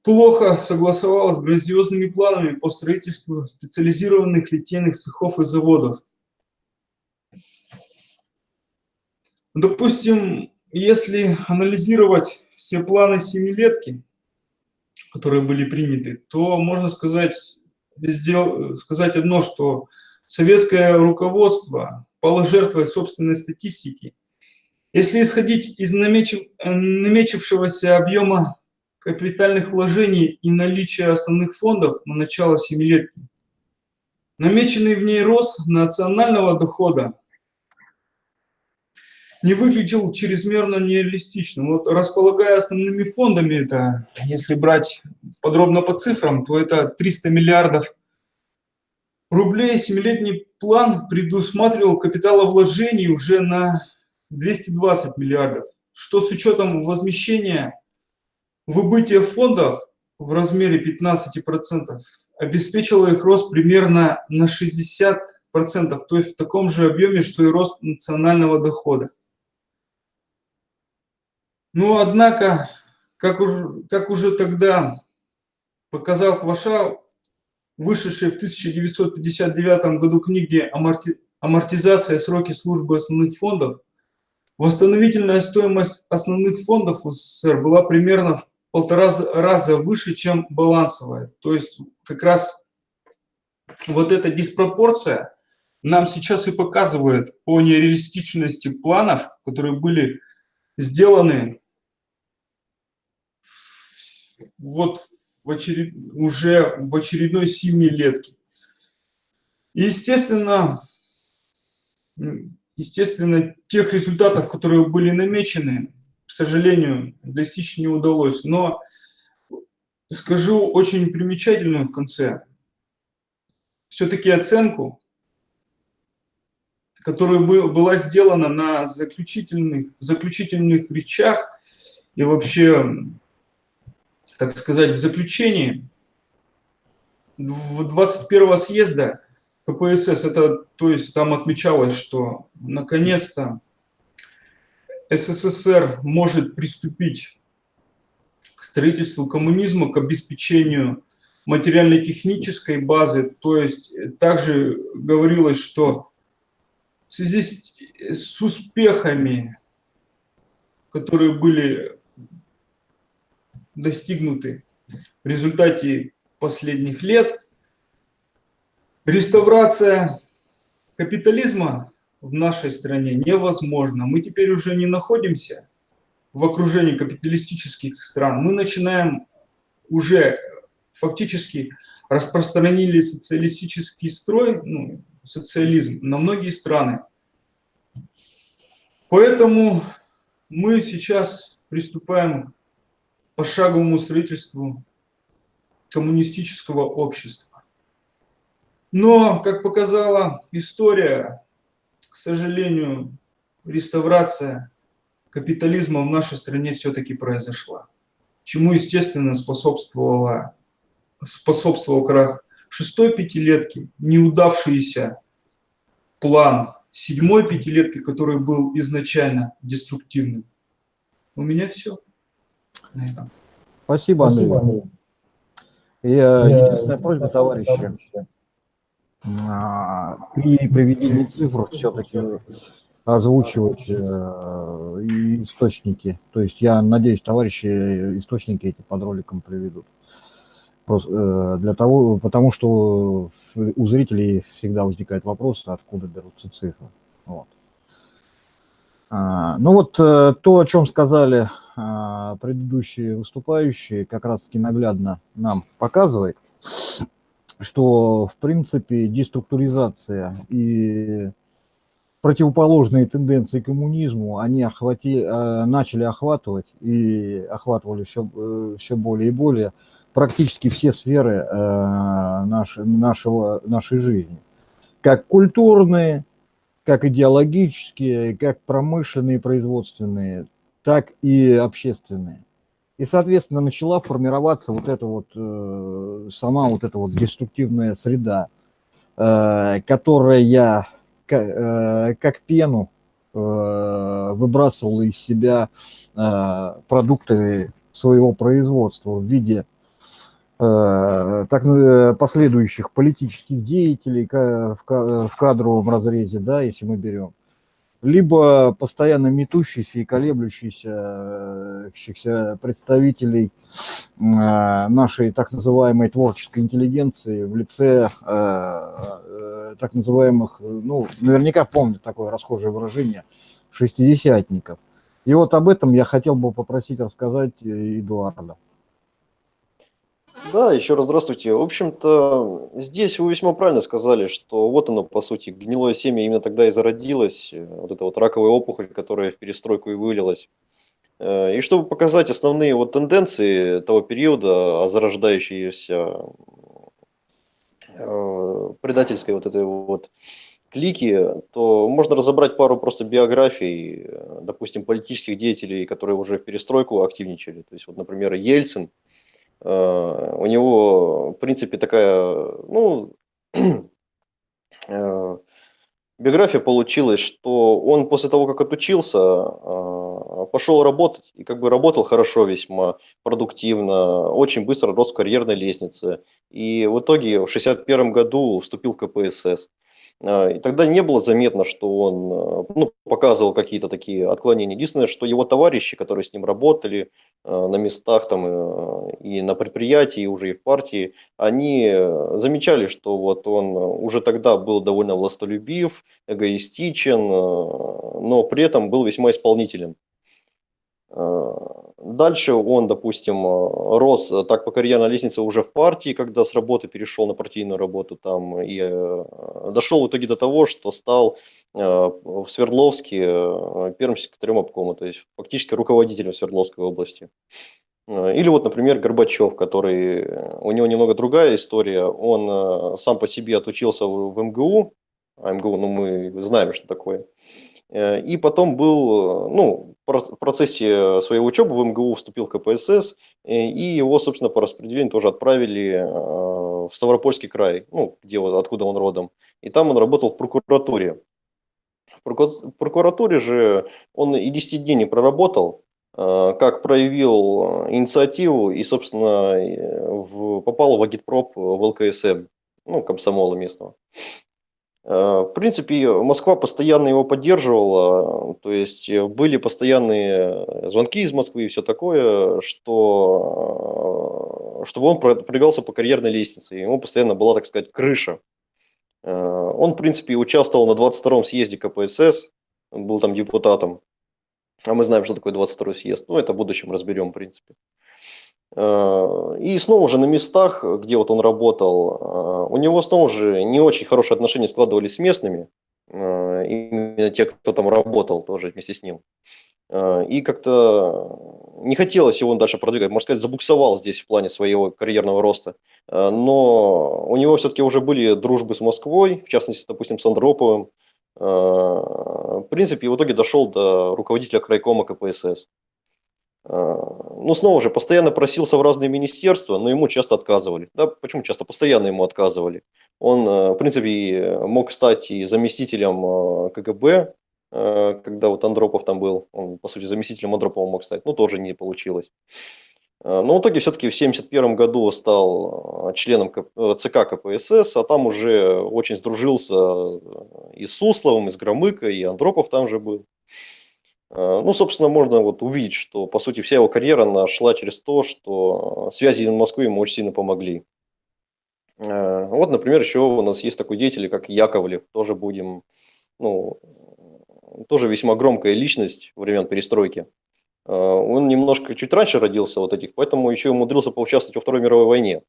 плохо согласовалось с грандиозными планами по строительству специализированных литейных цехов и заводов. Допустим, если анализировать все планы семилетки, которые были приняты, то можно сказать, сказать одно, что советское руководство пало собственной статистики. Если исходить из намечившегося объема капитальных вложений и наличия основных фондов на начало семилетки, намеченный в ней рост национального дохода не выглядел чрезмерно нереалистичным. Вот располагая основными фондами, это, если брать подробно по цифрам, то это 300 миллиардов рублей. Семилетний план предусматривал капиталовложений уже на 220 миллиардов, что с учетом возмещения выбытия фондов в размере 15% обеспечило их рост примерно на 60%, то есть в таком же объеме, что и рост национального дохода. Но, однако, как уже, как уже тогда показал Кваша, вышедшей в 1959 году «Аморти... «Амортизация. Сроки службы основных фондов», восстановительная стоимость основных фондов СССР была примерно в полтора раза выше, чем балансовая. То есть как раз вот эта диспропорция нам сейчас и показывает о нереалистичности планов, которые были сделаны вот в очеред... уже в очередной семилетке. естественно, естественно, тех результатов, которые были намечены, к сожалению, достичь не удалось. Но скажу очень примечательную в конце. Все-таки оценку, которая была сделана на заключительных, заключительных речах и вообще так сказать, в заключении 21 съезда КПСС, это, то есть там отмечалось, что наконец-то СССР может приступить к строительству коммунизма, к обеспечению материально-технической базы. То есть также говорилось, что в связи с, с успехами, которые были достигнуты в результате последних лет. Реставрация капитализма в нашей стране невозможна. Мы теперь уже не находимся в окружении капиталистических стран. Мы начинаем уже фактически распространили социалистический строй, ну, социализм на многие страны. Поэтому мы сейчас приступаем пошаговому строительству коммунистического общества. Но, как показала история, к сожалению, реставрация капитализма в нашей стране все-таки произошла. Чему, естественно, способствовала, способствовал крах шестой пятилетки, неудавшийся план седьмой пятилетки, который был изначально деструктивным. У меня все. Спасибо, Андрей. Спасибо, И, единственная просьба, товарищи, а, при приведении цифр все-таки озвучивать э, источники. То есть я надеюсь, товарищи источники эти под роликом приведут. Просто, э, для того, потому что у зрителей всегда возникает вопрос, откуда берутся цифры. Вот. А, ну вот э, то, о чем сказали а, предыдущие выступающие, как раз-таки наглядно нам показывает, что в принципе деструктуризация и противоположные тенденции коммунизму, они охвати, а, начали охватывать и охватывали все, э, все более и более практически все сферы нашей, нашего, нашей жизни. Как культурные, как идеологические, как промышленные, производственные, так и общественные. И, соответственно, начала формироваться вот эта вот, э, сама вот эта вот деструктивная среда. которая как пену выбрасывала из себя продукты своего производства в виде так последующих политических деятелей в кадровом разрезе, да, если мы берем, либо постоянно метущийся и колеблющийся представителей а, нашей так называемой творческой интеллигенции в лице э, э, так называемых, ну, наверняка помнят такое расхожее выражение, шестидесятников. И вот об этом я хотел бы попросить рассказать Эдуарда. Да, еще раз здравствуйте. В общем-то, здесь вы весьма правильно сказали, что вот оно, по сути, гнилое семя именно тогда и зародилось, э, вот эта вот раковая опухоль, которая в перестройку и вылилась. Э, и чтобы показать основные вот тенденции того периода, зарождающиеся э, предательской вот этой вот клики, то можно разобрать пару просто биографий, допустим, политических деятелей, которые уже в перестройку активничали. То есть, вот, например, Ельцин – у него, в принципе, такая, ну, э, биография получилась, что он после того, как отучился, э, пошел работать, и как бы работал хорошо весьма, продуктивно, очень быстро рос в карьерной лестнице. И в итоге в 1961 году вступил в КПСС. А, и тогда не было заметно, что он а, ну, показывал какие-то такие отклонения. Единственное, что его товарищи, которые с ним работали а, на местах там, и на предприятии, и уже и в партии, они замечали, что вот он уже тогда был довольно властолюбив, эгоистичен, но при этом был весьма исполнителен. Дальше он, допустим, э, рос э, так по карьерной лестнице уже в партии, когда с работы перешел на партийную работу там, и э, дошел в итоге до того, что стал в Свердловске первым секретарем обкома, то есть фактически руководителем Свердловской области. Или вот, например, Горбачев, который, у него немного другая история, он сам по себе отучился в МГУ, а МГУ, ну мы знаем, что такое, и потом был, ну, в процессе своей учебы в МГУ вступил в КПСС, э, и его, собственно, по распределению тоже отправили э, в Ставропольский край, ну, где, откуда он родом. И там он работал в прокуратуре. В прокуратуре же он и 10 дней не проработал, как проявил инициативу и, собственно, попал в агитпроп в ЛКСМ, ну, комсомола местного. Э, в принципе, Москва постоянно его поддерживала, то есть э, были постоянные звонки из Москвы и все такое, что, э, чтобы он продвигался по карьерной лестнице, ему постоянно была, так сказать, крыша. Он, в принципе, участвовал на 22-м съезде КПСС, был там депутатом, а мы знаем, что такое 22-й съезд, ну, это в будущем разберем, в принципе. Э, и снова же на местах, где вот он работал, э, у него снова же не очень хорошие отношения складывались с местными, э, именно те, кто там работал тоже вместе с ним. И как-то не хотелось его дальше продвигать, можно сказать, забуксовал здесь в плане своего карьерного роста. Но у него все-таки уже были дружбы с Москвой, в частности, допустим, с Андроповым. В принципе, в итоге дошел до руководителя крайкома КПСС. А, ну, снова же, постоянно просился в разные министерства, но ему часто отказывали. Да, почему часто? Постоянно ему отказывали. Он, э, в принципе, мог стать и заместителем э, КГБ, э, когда вот Андропов там был, он, по сути, заместителем Андропова мог стать, но тоже не получилось. Но в итоге все-таки в 1971 году стал членом ЦК КПСС, а там уже очень сдружился и с Сусловым, и с Громыкой, и Андропов там же был. Э, ну, собственно, можно вот увидеть, что, по сути, вся его карьера она шла через то, что связи в Москве ему очень сильно помогли. Э, вот, например, еще у нас есть такой деятель, как Яковлев, тоже будем, ну, тоже весьма громкая личность времен перестройки. Э, он немножко чуть раньше родился вот этих, поэтому еще умудрился поучаствовать во Второй мировой войне.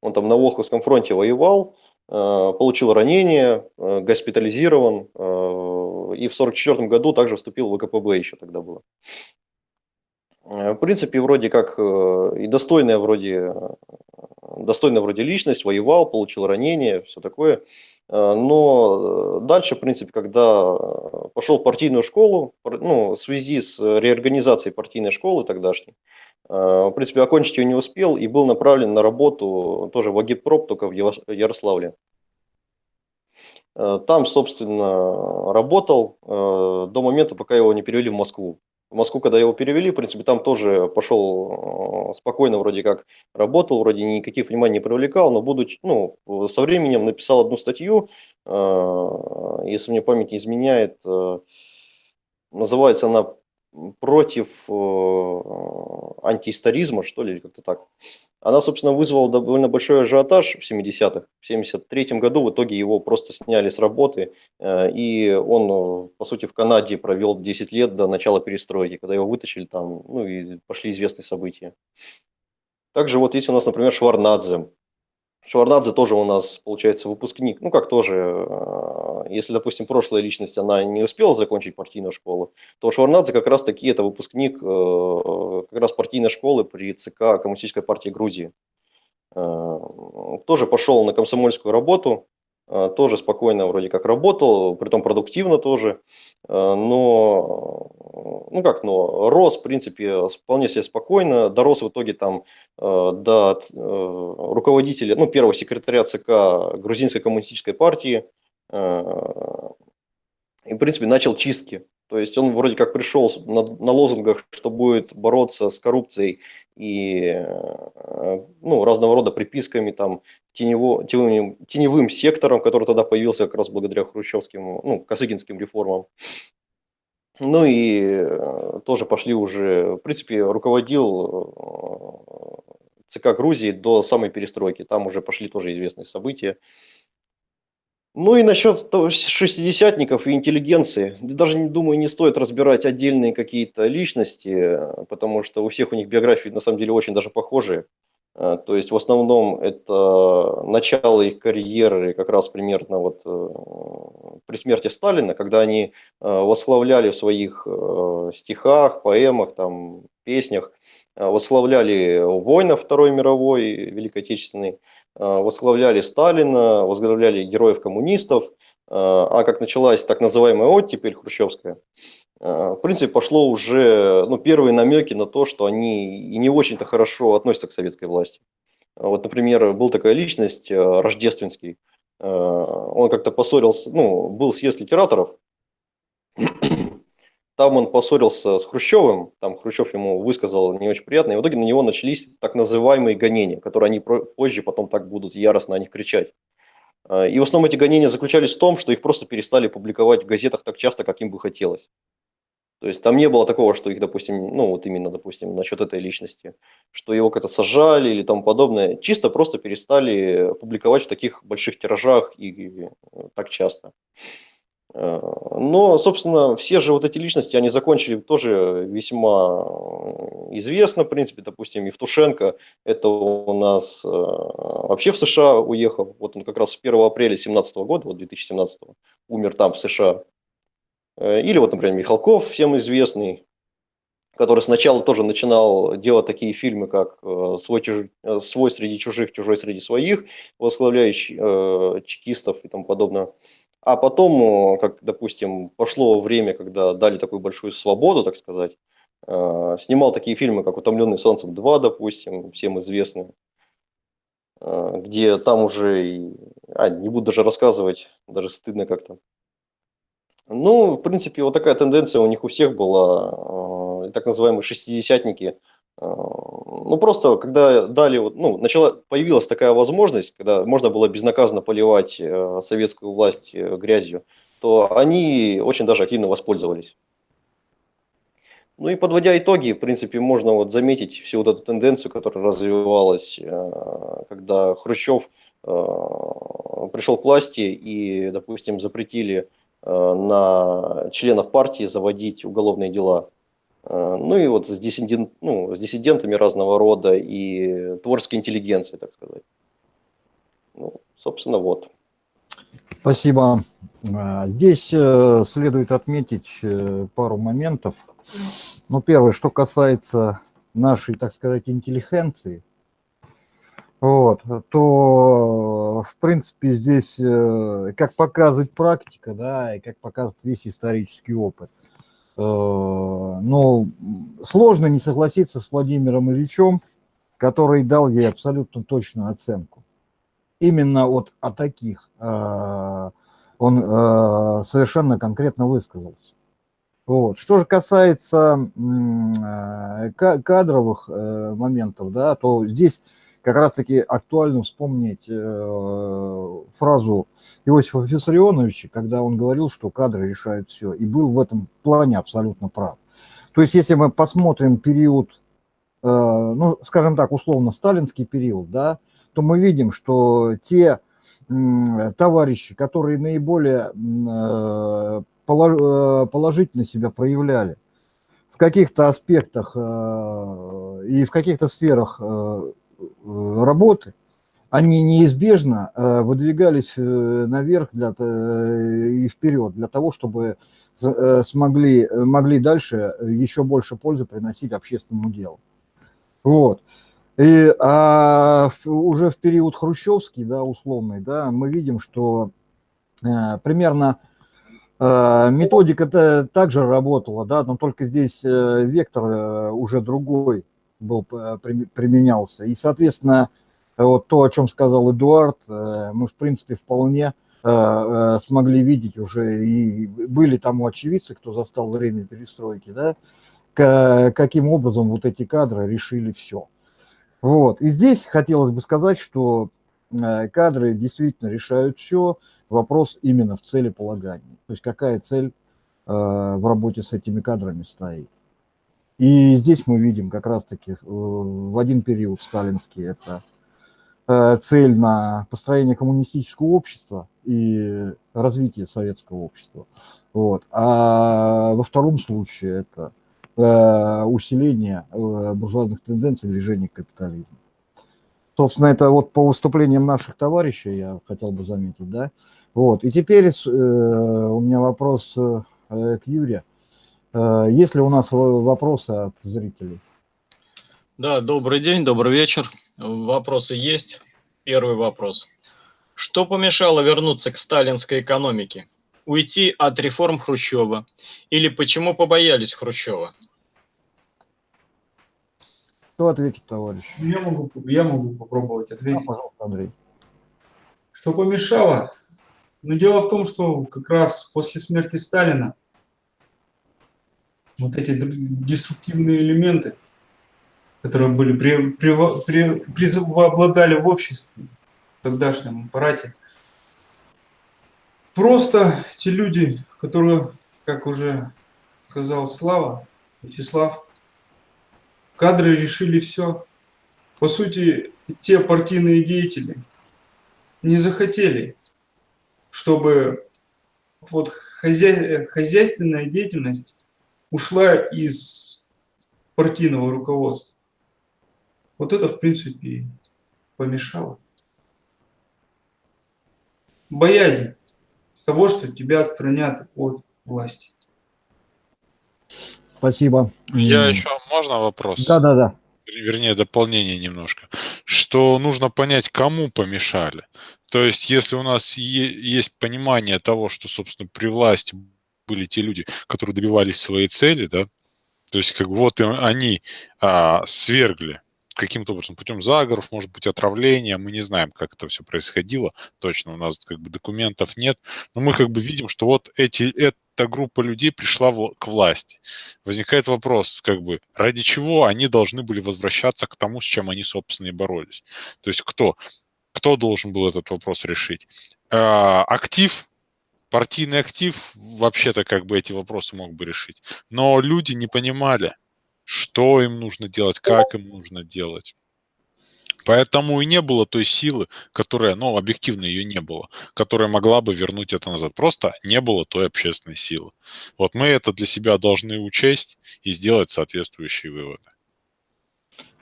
Он там на Волховском фронте воевал, получил ранение, госпитализирован, и в 1944 году также вступил в ВКПБ еще тогда было. Э, в принципе, вроде как э, и достойная вроде, достойная вроде личность, воевал, получил ранение, все такое. Э, но дальше, в принципе, когда пошел в партийную школу, ну, в связи с реорганизацией партийной школы тогдашней, в принципе, окончить ее не успел и был направлен на работу тоже в Агитпроп, только в Ярославле. Там, собственно, работал до момента, пока его не перевели в Москву. В Москву, когда его перевели, в принципе, там тоже пошел спокойно, вроде как работал, вроде никаких вниманий не привлекал, но будучи, ну, со временем написал одну статью, если мне память не изменяет, называется она против э, антиисторизма, что ли, как-то так. Она, собственно, вызвала довольно большой ажиотаж в 70-х. В 73 году в итоге его просто сняли с работы, э, и он, по сути, в Канаде провел 10 лет до начала перестройки, когда его вытащили там, ну и пошли известные события. Также вот есть у нас, например, Шварнадзе. Шварнадзе тоже у нас, получается, выпускник, ну как тоже, э, если, допустим, прошлая личность, она не успела закончить партийную школу, то Шварнадзе как раз таки это выпускник э, как раз партийной школы при ЦК Коммунистической партии Грузии. Э, тоже пошел на комсомольскую работу, тоже спокойно вроде как работал, притом продуктивно тоже, э, но, ну как, но рос, в принципе, вполне себе спокойно, дорос в итоге там э, до руководителя, ну, первого секретаря ЦК Грузинской коммунистической партии, и, в принципе, начал чистки то есть он вроде как пришел на, на лозунгах, что будет бороться с коррупцией и э, ну, разного рода приписками там, тенево, теневым, теневым сектором, который тогда появился как раз благодаря хрущевским, ну, косыгинским реформам. Ну и э, тоже пошли уже, в принципе, руководил э, ЦК Грузии до самой перестройки. Там уже пошли тоже известные события. Ну и насчет шестидесятников и интеллигенции. Даже, думаю, не стоит разбирать отдельные какие-то личности, потому что у всех у них биографии на самом деле очень даже похожие. А, то есть в основном это начало их карьеры как раз примерно вот э, при смерти Сталина, когда они э, восславляли в своих э, стихах, поэмах, там, песнях, восславляли воинов Второй мировой, Великой Отечественной, Э, возглавляли Сталина, возглавляли героев коммунистов, э, а как началась так называемая оттепель хрущевская, э, в принципе, пошло уже ну, первые намеки на то, что они и не очень-то хорошо относятся к советской власти. Вот, например, был такая личность, Рождественский, он как-то поссорился, ну, был съезд литераторов, там он поссорился с Хрущевым, там Хрущев ему высказал не очень приятно, и в итоге на него начались так называемые гонения, которые они позже потом так будут яростно о них кричать. А, и в основном эти гонения заключались в том, что их просто перестали публиковать в газетах так часто, как им бы хотелось. То есть там не было такого, что их, допустим, ну вот именно, допустим, насчет этой личности, что его как-то сажали или тому подобное. Чисто просто перестали публиковать в таких больших тиражах и так часто. Э, но, собственно, все же вот эти личности, они закончили тоже весьма э, известно, в принципе, допустим, Евтушенко, это у нас э, вообще в США уехал, вот он как раз 1 апреля 2017 года, вот 2017, умер там, в США. Или вот, например, Михалков, всем известный, который сначала тоже начинал делать такие фильмы, как «Свой, чуж... Свой среди чужих, чужой среди своих», возглавляющий э, чекистов и тому подобное. А потом, э, как, допустим, пошло время, когда дали такую большую свободу, так сказать, э, снимал такие фильмы, как «Утомленный солнцем 2», допустим, всем известные, э, где там уже, а, не буду даже рассказывать, даже стыдно как-то. Ну, в принципе, вот такая тенденция у них у всех была, так называемые шестидесятники – ну, просто, когда дали, ну, начала, появилась такая возможность, когда можно было безнаказанно поливать э, советскую власть э, грязью, то они очень даже активно воспользовались. Ну и подводя итоги, в принципе, можно вот заметить всю вот эту тенденцию, которая развивалась, э, когда Хрущев пришел к власти и, допустим, запретили на членов партии заводить уголовные дела. Э, ну и вот с, диссидент, ну, с диссидентами разного рода и творческой интеллигенцией, так сказать. Ну, собственно, вот. Спасибо. Э, здесь э, следует отметить пару моментов. Ну, первое, что касается нашей, так сказать, интеллигенции, вот, то, в принципе, здесь, как показывает практика, да, и как показывает весь исторический опыт, Э, но сложно не согласиться с Владимиром Ильичем, который дал ей абсолютно точную оценку. Именно вот о таких э, Он э, совершенно конкретно высказался. Вот. Что же касается кадровых моментов, да, то здесь как раз-таки актуально вспомнить э, фразу Иосифа Виссарионовича, когда он говорил, что кадры решают все, и был в этом плане абсолютно прав. То есть если мы посмотрим период, ну, скажем так, условно, сталинский период, да, то мы видим, что те товарищи, которые наиболее Э, положительно себя проявляли в каких-то аспектах э, и в каких-то сферах э, работы, они неизбежно выдвигались наверх для, и вперед для того, чтобы смогли, могли дальше еще больше пользы приносить общественному делу. Вот. И а уже в период хрущевский, да, условный, да, мы видим, что примерно Э, методика-то также работала, да, но только здесь э, вектор э, уже другой был, применялся. И, соответственно, вот то, о чем сказал Эдуард, мы, в принципе, вполне смогли видеть уже, и были там очевидцы, кто застал время перестройки, да, каким образом вот эти кадры решили все. Вот. И здесь хотелось бы сказать, что кадры действительно решают все, вопрос именно в целеполагании. То есть какая цель э, в работе с этими кадрами стоит. И здесь мы видим как раз-таки э, в один период сталинский это э, цель на построение коммунистического общества и развитие советского общества. Вот. А во втором случае это э, усиление буржуазных тенденций движения к капитализму. Собственно, это вот по выступлениям наших товарищей, я хотел бы заметить, да, вот. И теперь у меня вопрос к Юре. Э, есть ли у нас вопросы от зрителей? Да, добрый день, добрый вечер. Вопросы есть. Первый вопрос. Что помешало вернуться к сталинской экономике? Уйти от реформ Хрущева? Или почему побоялись Хрущева? Кто ответит, товарищ? Я могу, я могу попробовать ответить. Да, пожалуйста, Андрей. Что помешало? Но дело в том, что как раз после смерти Сталина вот эти деструктивные элементы, которые были при, при, при, преобладали в обществе, в тогдашнем аппарате, просто те люди, которые, как уже сказал Слава, Вячеслав, кадры решили все. По сути, те партийные деятели не захотели чтобы вот хозя... хозяйственная деятельность ушла из партийного руководства. Вот это, в принципе, помешало. Боязнь того, что тебя отстранят от власти. Спасибо. Я еще, можно вопрос? Да, да, да. Вернее, дополнение немножко. Что нужно понять, кому помешали. То есть, если у нас есть понимание того, что, собственно, при власти были те люди, которые добивались своей цели, да, то есть, как вот они а, свергли каким-то образом, путем заговоров, может быть, отравления, мы не знаем, как это все происходило, точно у нас как бы документов нет, но мы как бы видим, что вот эти, эта группа людей пришла в, к власти. Возникает вопрос, как бы, ради чего они должны были возвращаться к тому, с чем они, собственно, и боролись. То есть кто? Кто должен был этот вопрос решить? А, актив, партийный актив вообще-то как бы эти вопросы мог бы решить. Но люди не понимали, что им нужно делать, как им нужно делать. Поэтому и не было той силы, которая, ну, объективно ее не было, которая могла бы вернуть это назад. Просто не было той общественной силы. Вот мы это для себя должны учесть и сделать соответствующие выводы.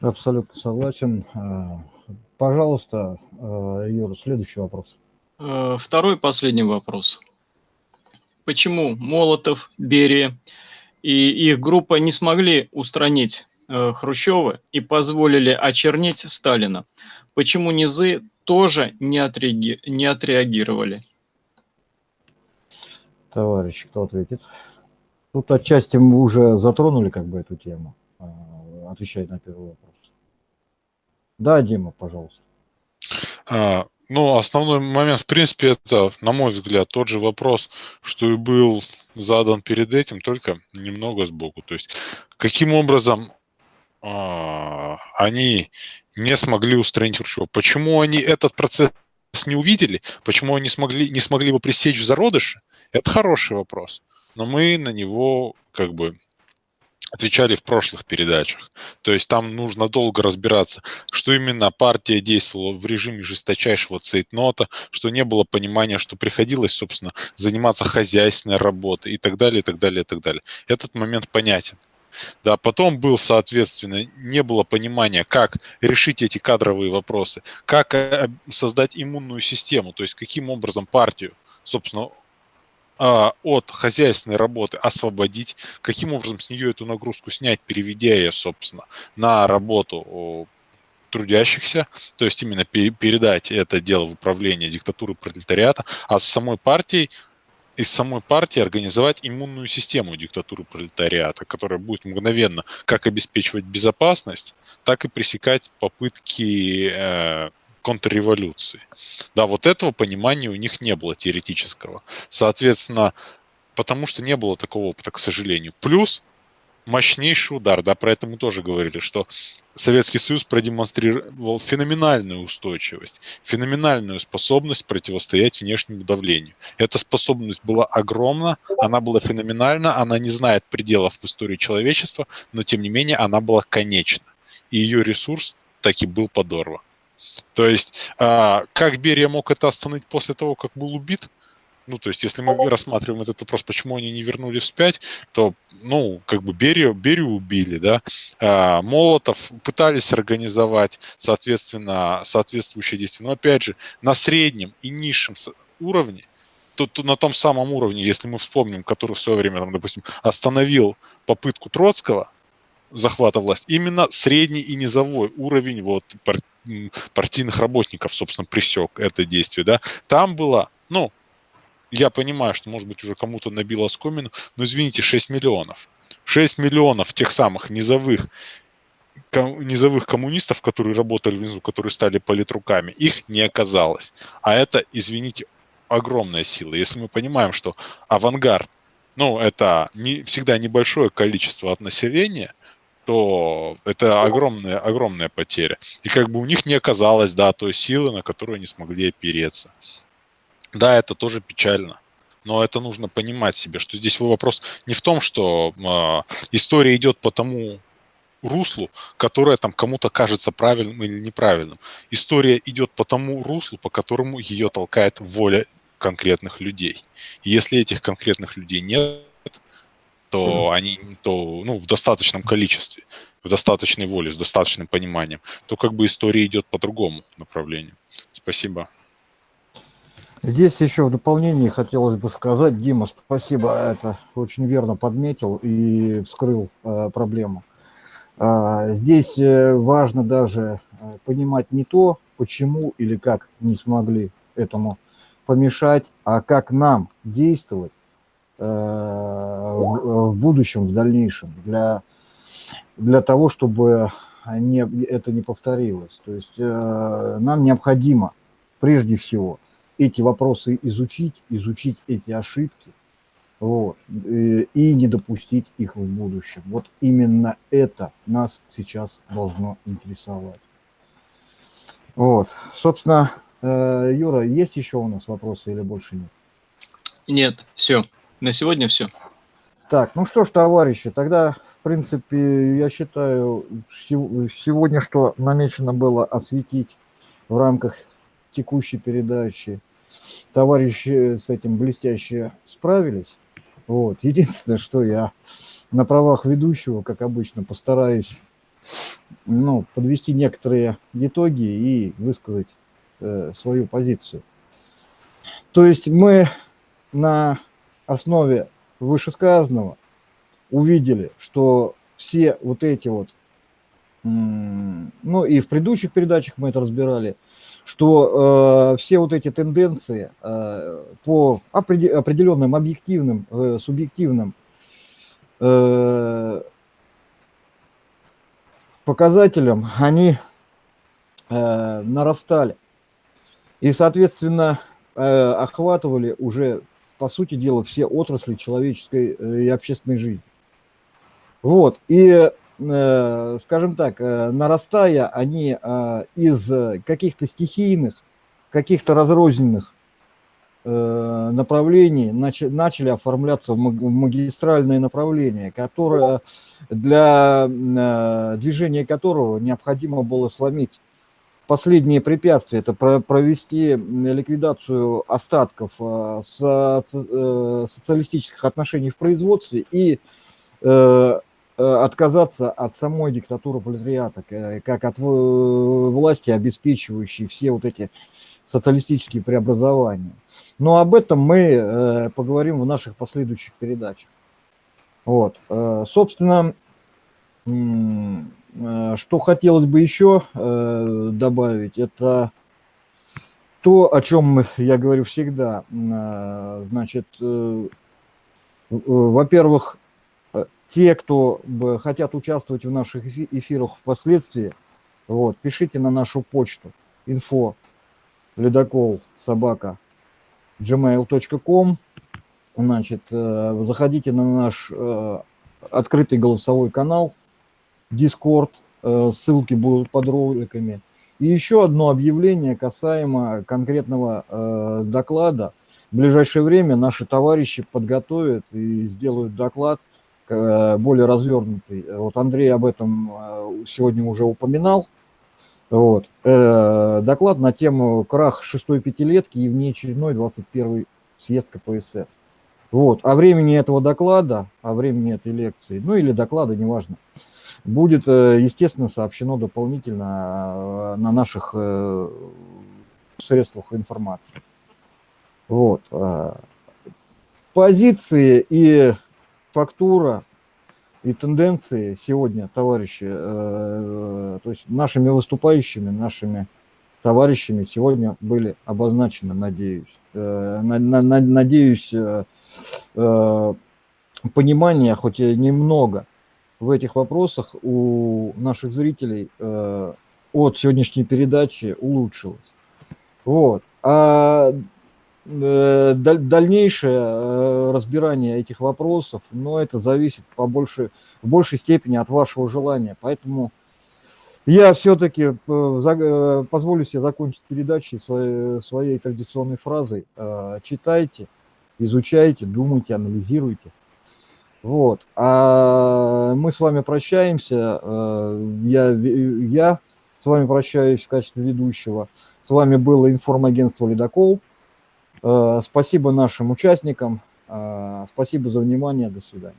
Абсолютно согласен. А, Пожалуйста, э, Юра, следующий вопрос. Э, второй последний вопрос. Почему Молотов, Берия и их группа не смогли устранить э, Хрущева и позволили очернить Сталина? Почему низы тоже не, отреаги... не отреагировали? Товарищ, кто ответит? Тут отчасти мы уже затронули как бы эту тему, отвечая на первый вопрос. Да, Дима, пожалуйста. А, Ну, основной момент, в принципе, это, на мой взгляд, тот же вопрос, что и был задан перед этим, только немного сбоку. То есть, каким образом а, они не смогли устранить Хрущева? Почему они этот процесс не увидели? Почему они смогли, не смогли его пресечь в зародыше? Это хороший вопрос. Но мы на него как бы отвечали в прошлых передачах. То есть там нужно долго разбираться, что именно партия действовала в режиме жесточайшего цейтнота, что не было понимания, что приходилось, собственно, заниматься хозяйственной работой и так далее, и так далее, и так далее. Этот момент понятен. Да, потом был, соответственно, не было понимания, как решить эти кадровые вопросы, как э, создать иммунную систему, то есть каким образом партию, собственно, а, от хозяйственной работы освободить, каким образом с нее эту нагрузку снять, переведя ее, собственно, на работу трудящихся, то есть именно передать это дело в управление диктатуры пролетариата, а с самой партией из самой партии организовать иммунную систему диктатуры пролетариата, которая будет мгновенно как обеспечивать безопасность, так и пресекать попытки э, контрреволюции. Да, вот этого понимания у них не было теоретического. Соответственно, потому что не было такого опыта, к сожалению. Плюс мощнейший удар, да, про это мы тоже говорили, что Советский Союз продемонстрировал феноменальную устойчивость, феноменальную способность противостоять внешнему давлению. Эта способность была огромна, она была феноменальна, она не знает пределов в истории человечества, но тем не менее она была конечна. И ее ресурс таки был подорван. То есть, а, как Берия мог это остановить после того, как был убит? Ну, то есть, если мы рассматриваем этот вопрос, почему они не вернули вспять, то, ну, как бы Берию, Берию убили, да, а, Молотов пытались организовать, соответственно, соответствующие действия. Но, опять же, на среднем и низшем уровне, то, то на том самом уровне, если мы вспомним, который в свое время, там, допустим, остановил попытку Троцкого захвата власти, именно средний и низовой уровень вот партийных работников, собственно, пресек это действие, да, там было, ну, я понимаю, что, может быть, уже кому-то набило скомину, но, извините, 6 миллионов. 6 миллионов тех самых низовых низовых коммунистов, которые работали внизу, которые стали политруками, их не оказалось. А это, извините, огромная сила. Если мы понимаем, что авангард, ну, это не, всегда небольшое количество от населения – то это огромная, огромная потеря. И как бы у них не оказалось, да, той силы, на которую они смогли опереться. Да, это тоже печально. Но это нужно понимать себе, что здесь вопрос не в том, что э, история идет по тому руслу, которое там кому-то кажется правильным или неправильным. История идет по тому руслу, по которому ее толкает воля конкретных людей. И если этих конкретных людей нет, то они то, ну, в достаточном количестве, в достаточной воле, с достаточным пониманием, то как бы история идет по другому направлению. Спасибо. Здесь еще в дополнение хотелось бы сказать, Дима, спасибо, это очень верно подметил и вскрыл э, проблему. Э, здесь важно даже э, понимать не то, почему или как не смогли этому помешать, а как нам действовать, в будущем, в дальнейшем, для, для того, чтобы не, это не повторилось. То есть э, нам необходимо прежде всего эти вопросы изучить, изучить эти ошибки, вот, и, и не допустить их в будущем. Вот именно это нас сейчас должно интересовать. Вот, собственно, э, Юра, есть еще у нас вопросы или больше нет? Нет, все. На сегодня все. Так, ну что ж, товарищи, тогда, в принципе, я считаю, сегодня что намечено было осветить в рамках текущей передачи, товарищи с этим блестяще справились. Вот. Единственное, что я на правах ведущего, как обычно, постараюсь ну, подвести некоторые итоги и высказать э, свою позицию. То есть мы на основе вышесказанного увидели, что все вот эти вот, ну и в предыдущих передачах мы это разбирали, что э, все вот эти тенденции э, по определенным объективным, э, субъективным э, показателям, они э, нарастали. и, соответственно, э, охватывали уже, по сути дела, все отрасли человеческой э, и общественной жизни. Вот, и, э, скажем так, нарастая, они из каких-то стихийных, каких-то разрозненных направлений начали оформляться в магистральные направления, которые, для движения которого необходимо было сломить последнее препятствие – это провести ликвидацию остатков э, э, социалистических отношений в производстве и э, отказаться от самой диктатуры пролетариата, как от власти, обеспечивающей все вот эти социалистические преобразования. Но об этом мы поговорим в наших последующих передачах. Вот. Собственно, Э, что хотелось бы еще э, добавить, это то, о чем я говорю всегда. Э, значит, во-первых, те, кто хотят участвовать в наших эфирах впоследствии, вот, пишите на нашу почту info ледокол собака gmail.com значит, заходите на наш открытый голосовой канал – Discord, э, ссылки будут под роликами. И еще одно объявление касаемо конкретного э, доклада. В ближайшее время наши товарищи подготовят и сделают доклад э, более развернутый. Вот Андрей об этом сегодня уже упоминал. Вот. Доклад на тему крах шестой пятилетки и внеочередной 21 съезд КПСС. Вот. О времени этого доклада, о времени этой лекции, ну или доклада, неважно, будет, э, естественно, сообщено дополнительно э, на наших э, средствах информации. Вот. Позиции и фактура и тенденции сегодня, товарищи, то есть нашими выступающими, нашими товарищами сегодня были обозначены, надеюсь. Надеюсь, понимание, хоть и немного, в этих вопросах у наших зрителей э, от сегодняшней передачи улучшилось. Вот. А э, дальнейшее э, разбирание этих вопросов, но ну, это зависит по больше, в большей степени от вашего желания. Поэтому я все-таки позволю себе закончить передачу своей, своей традиционной фразой. Читайте, изучайте, думайте, анализируйте. Вот. А мы с вами прощаемся. Э, я, я с вами прощаюсь в качестве ведущего. С вами было информагентство «Ледокол». Э, спасибо нашим участникам. Э, спасибо за внимание. До свидания.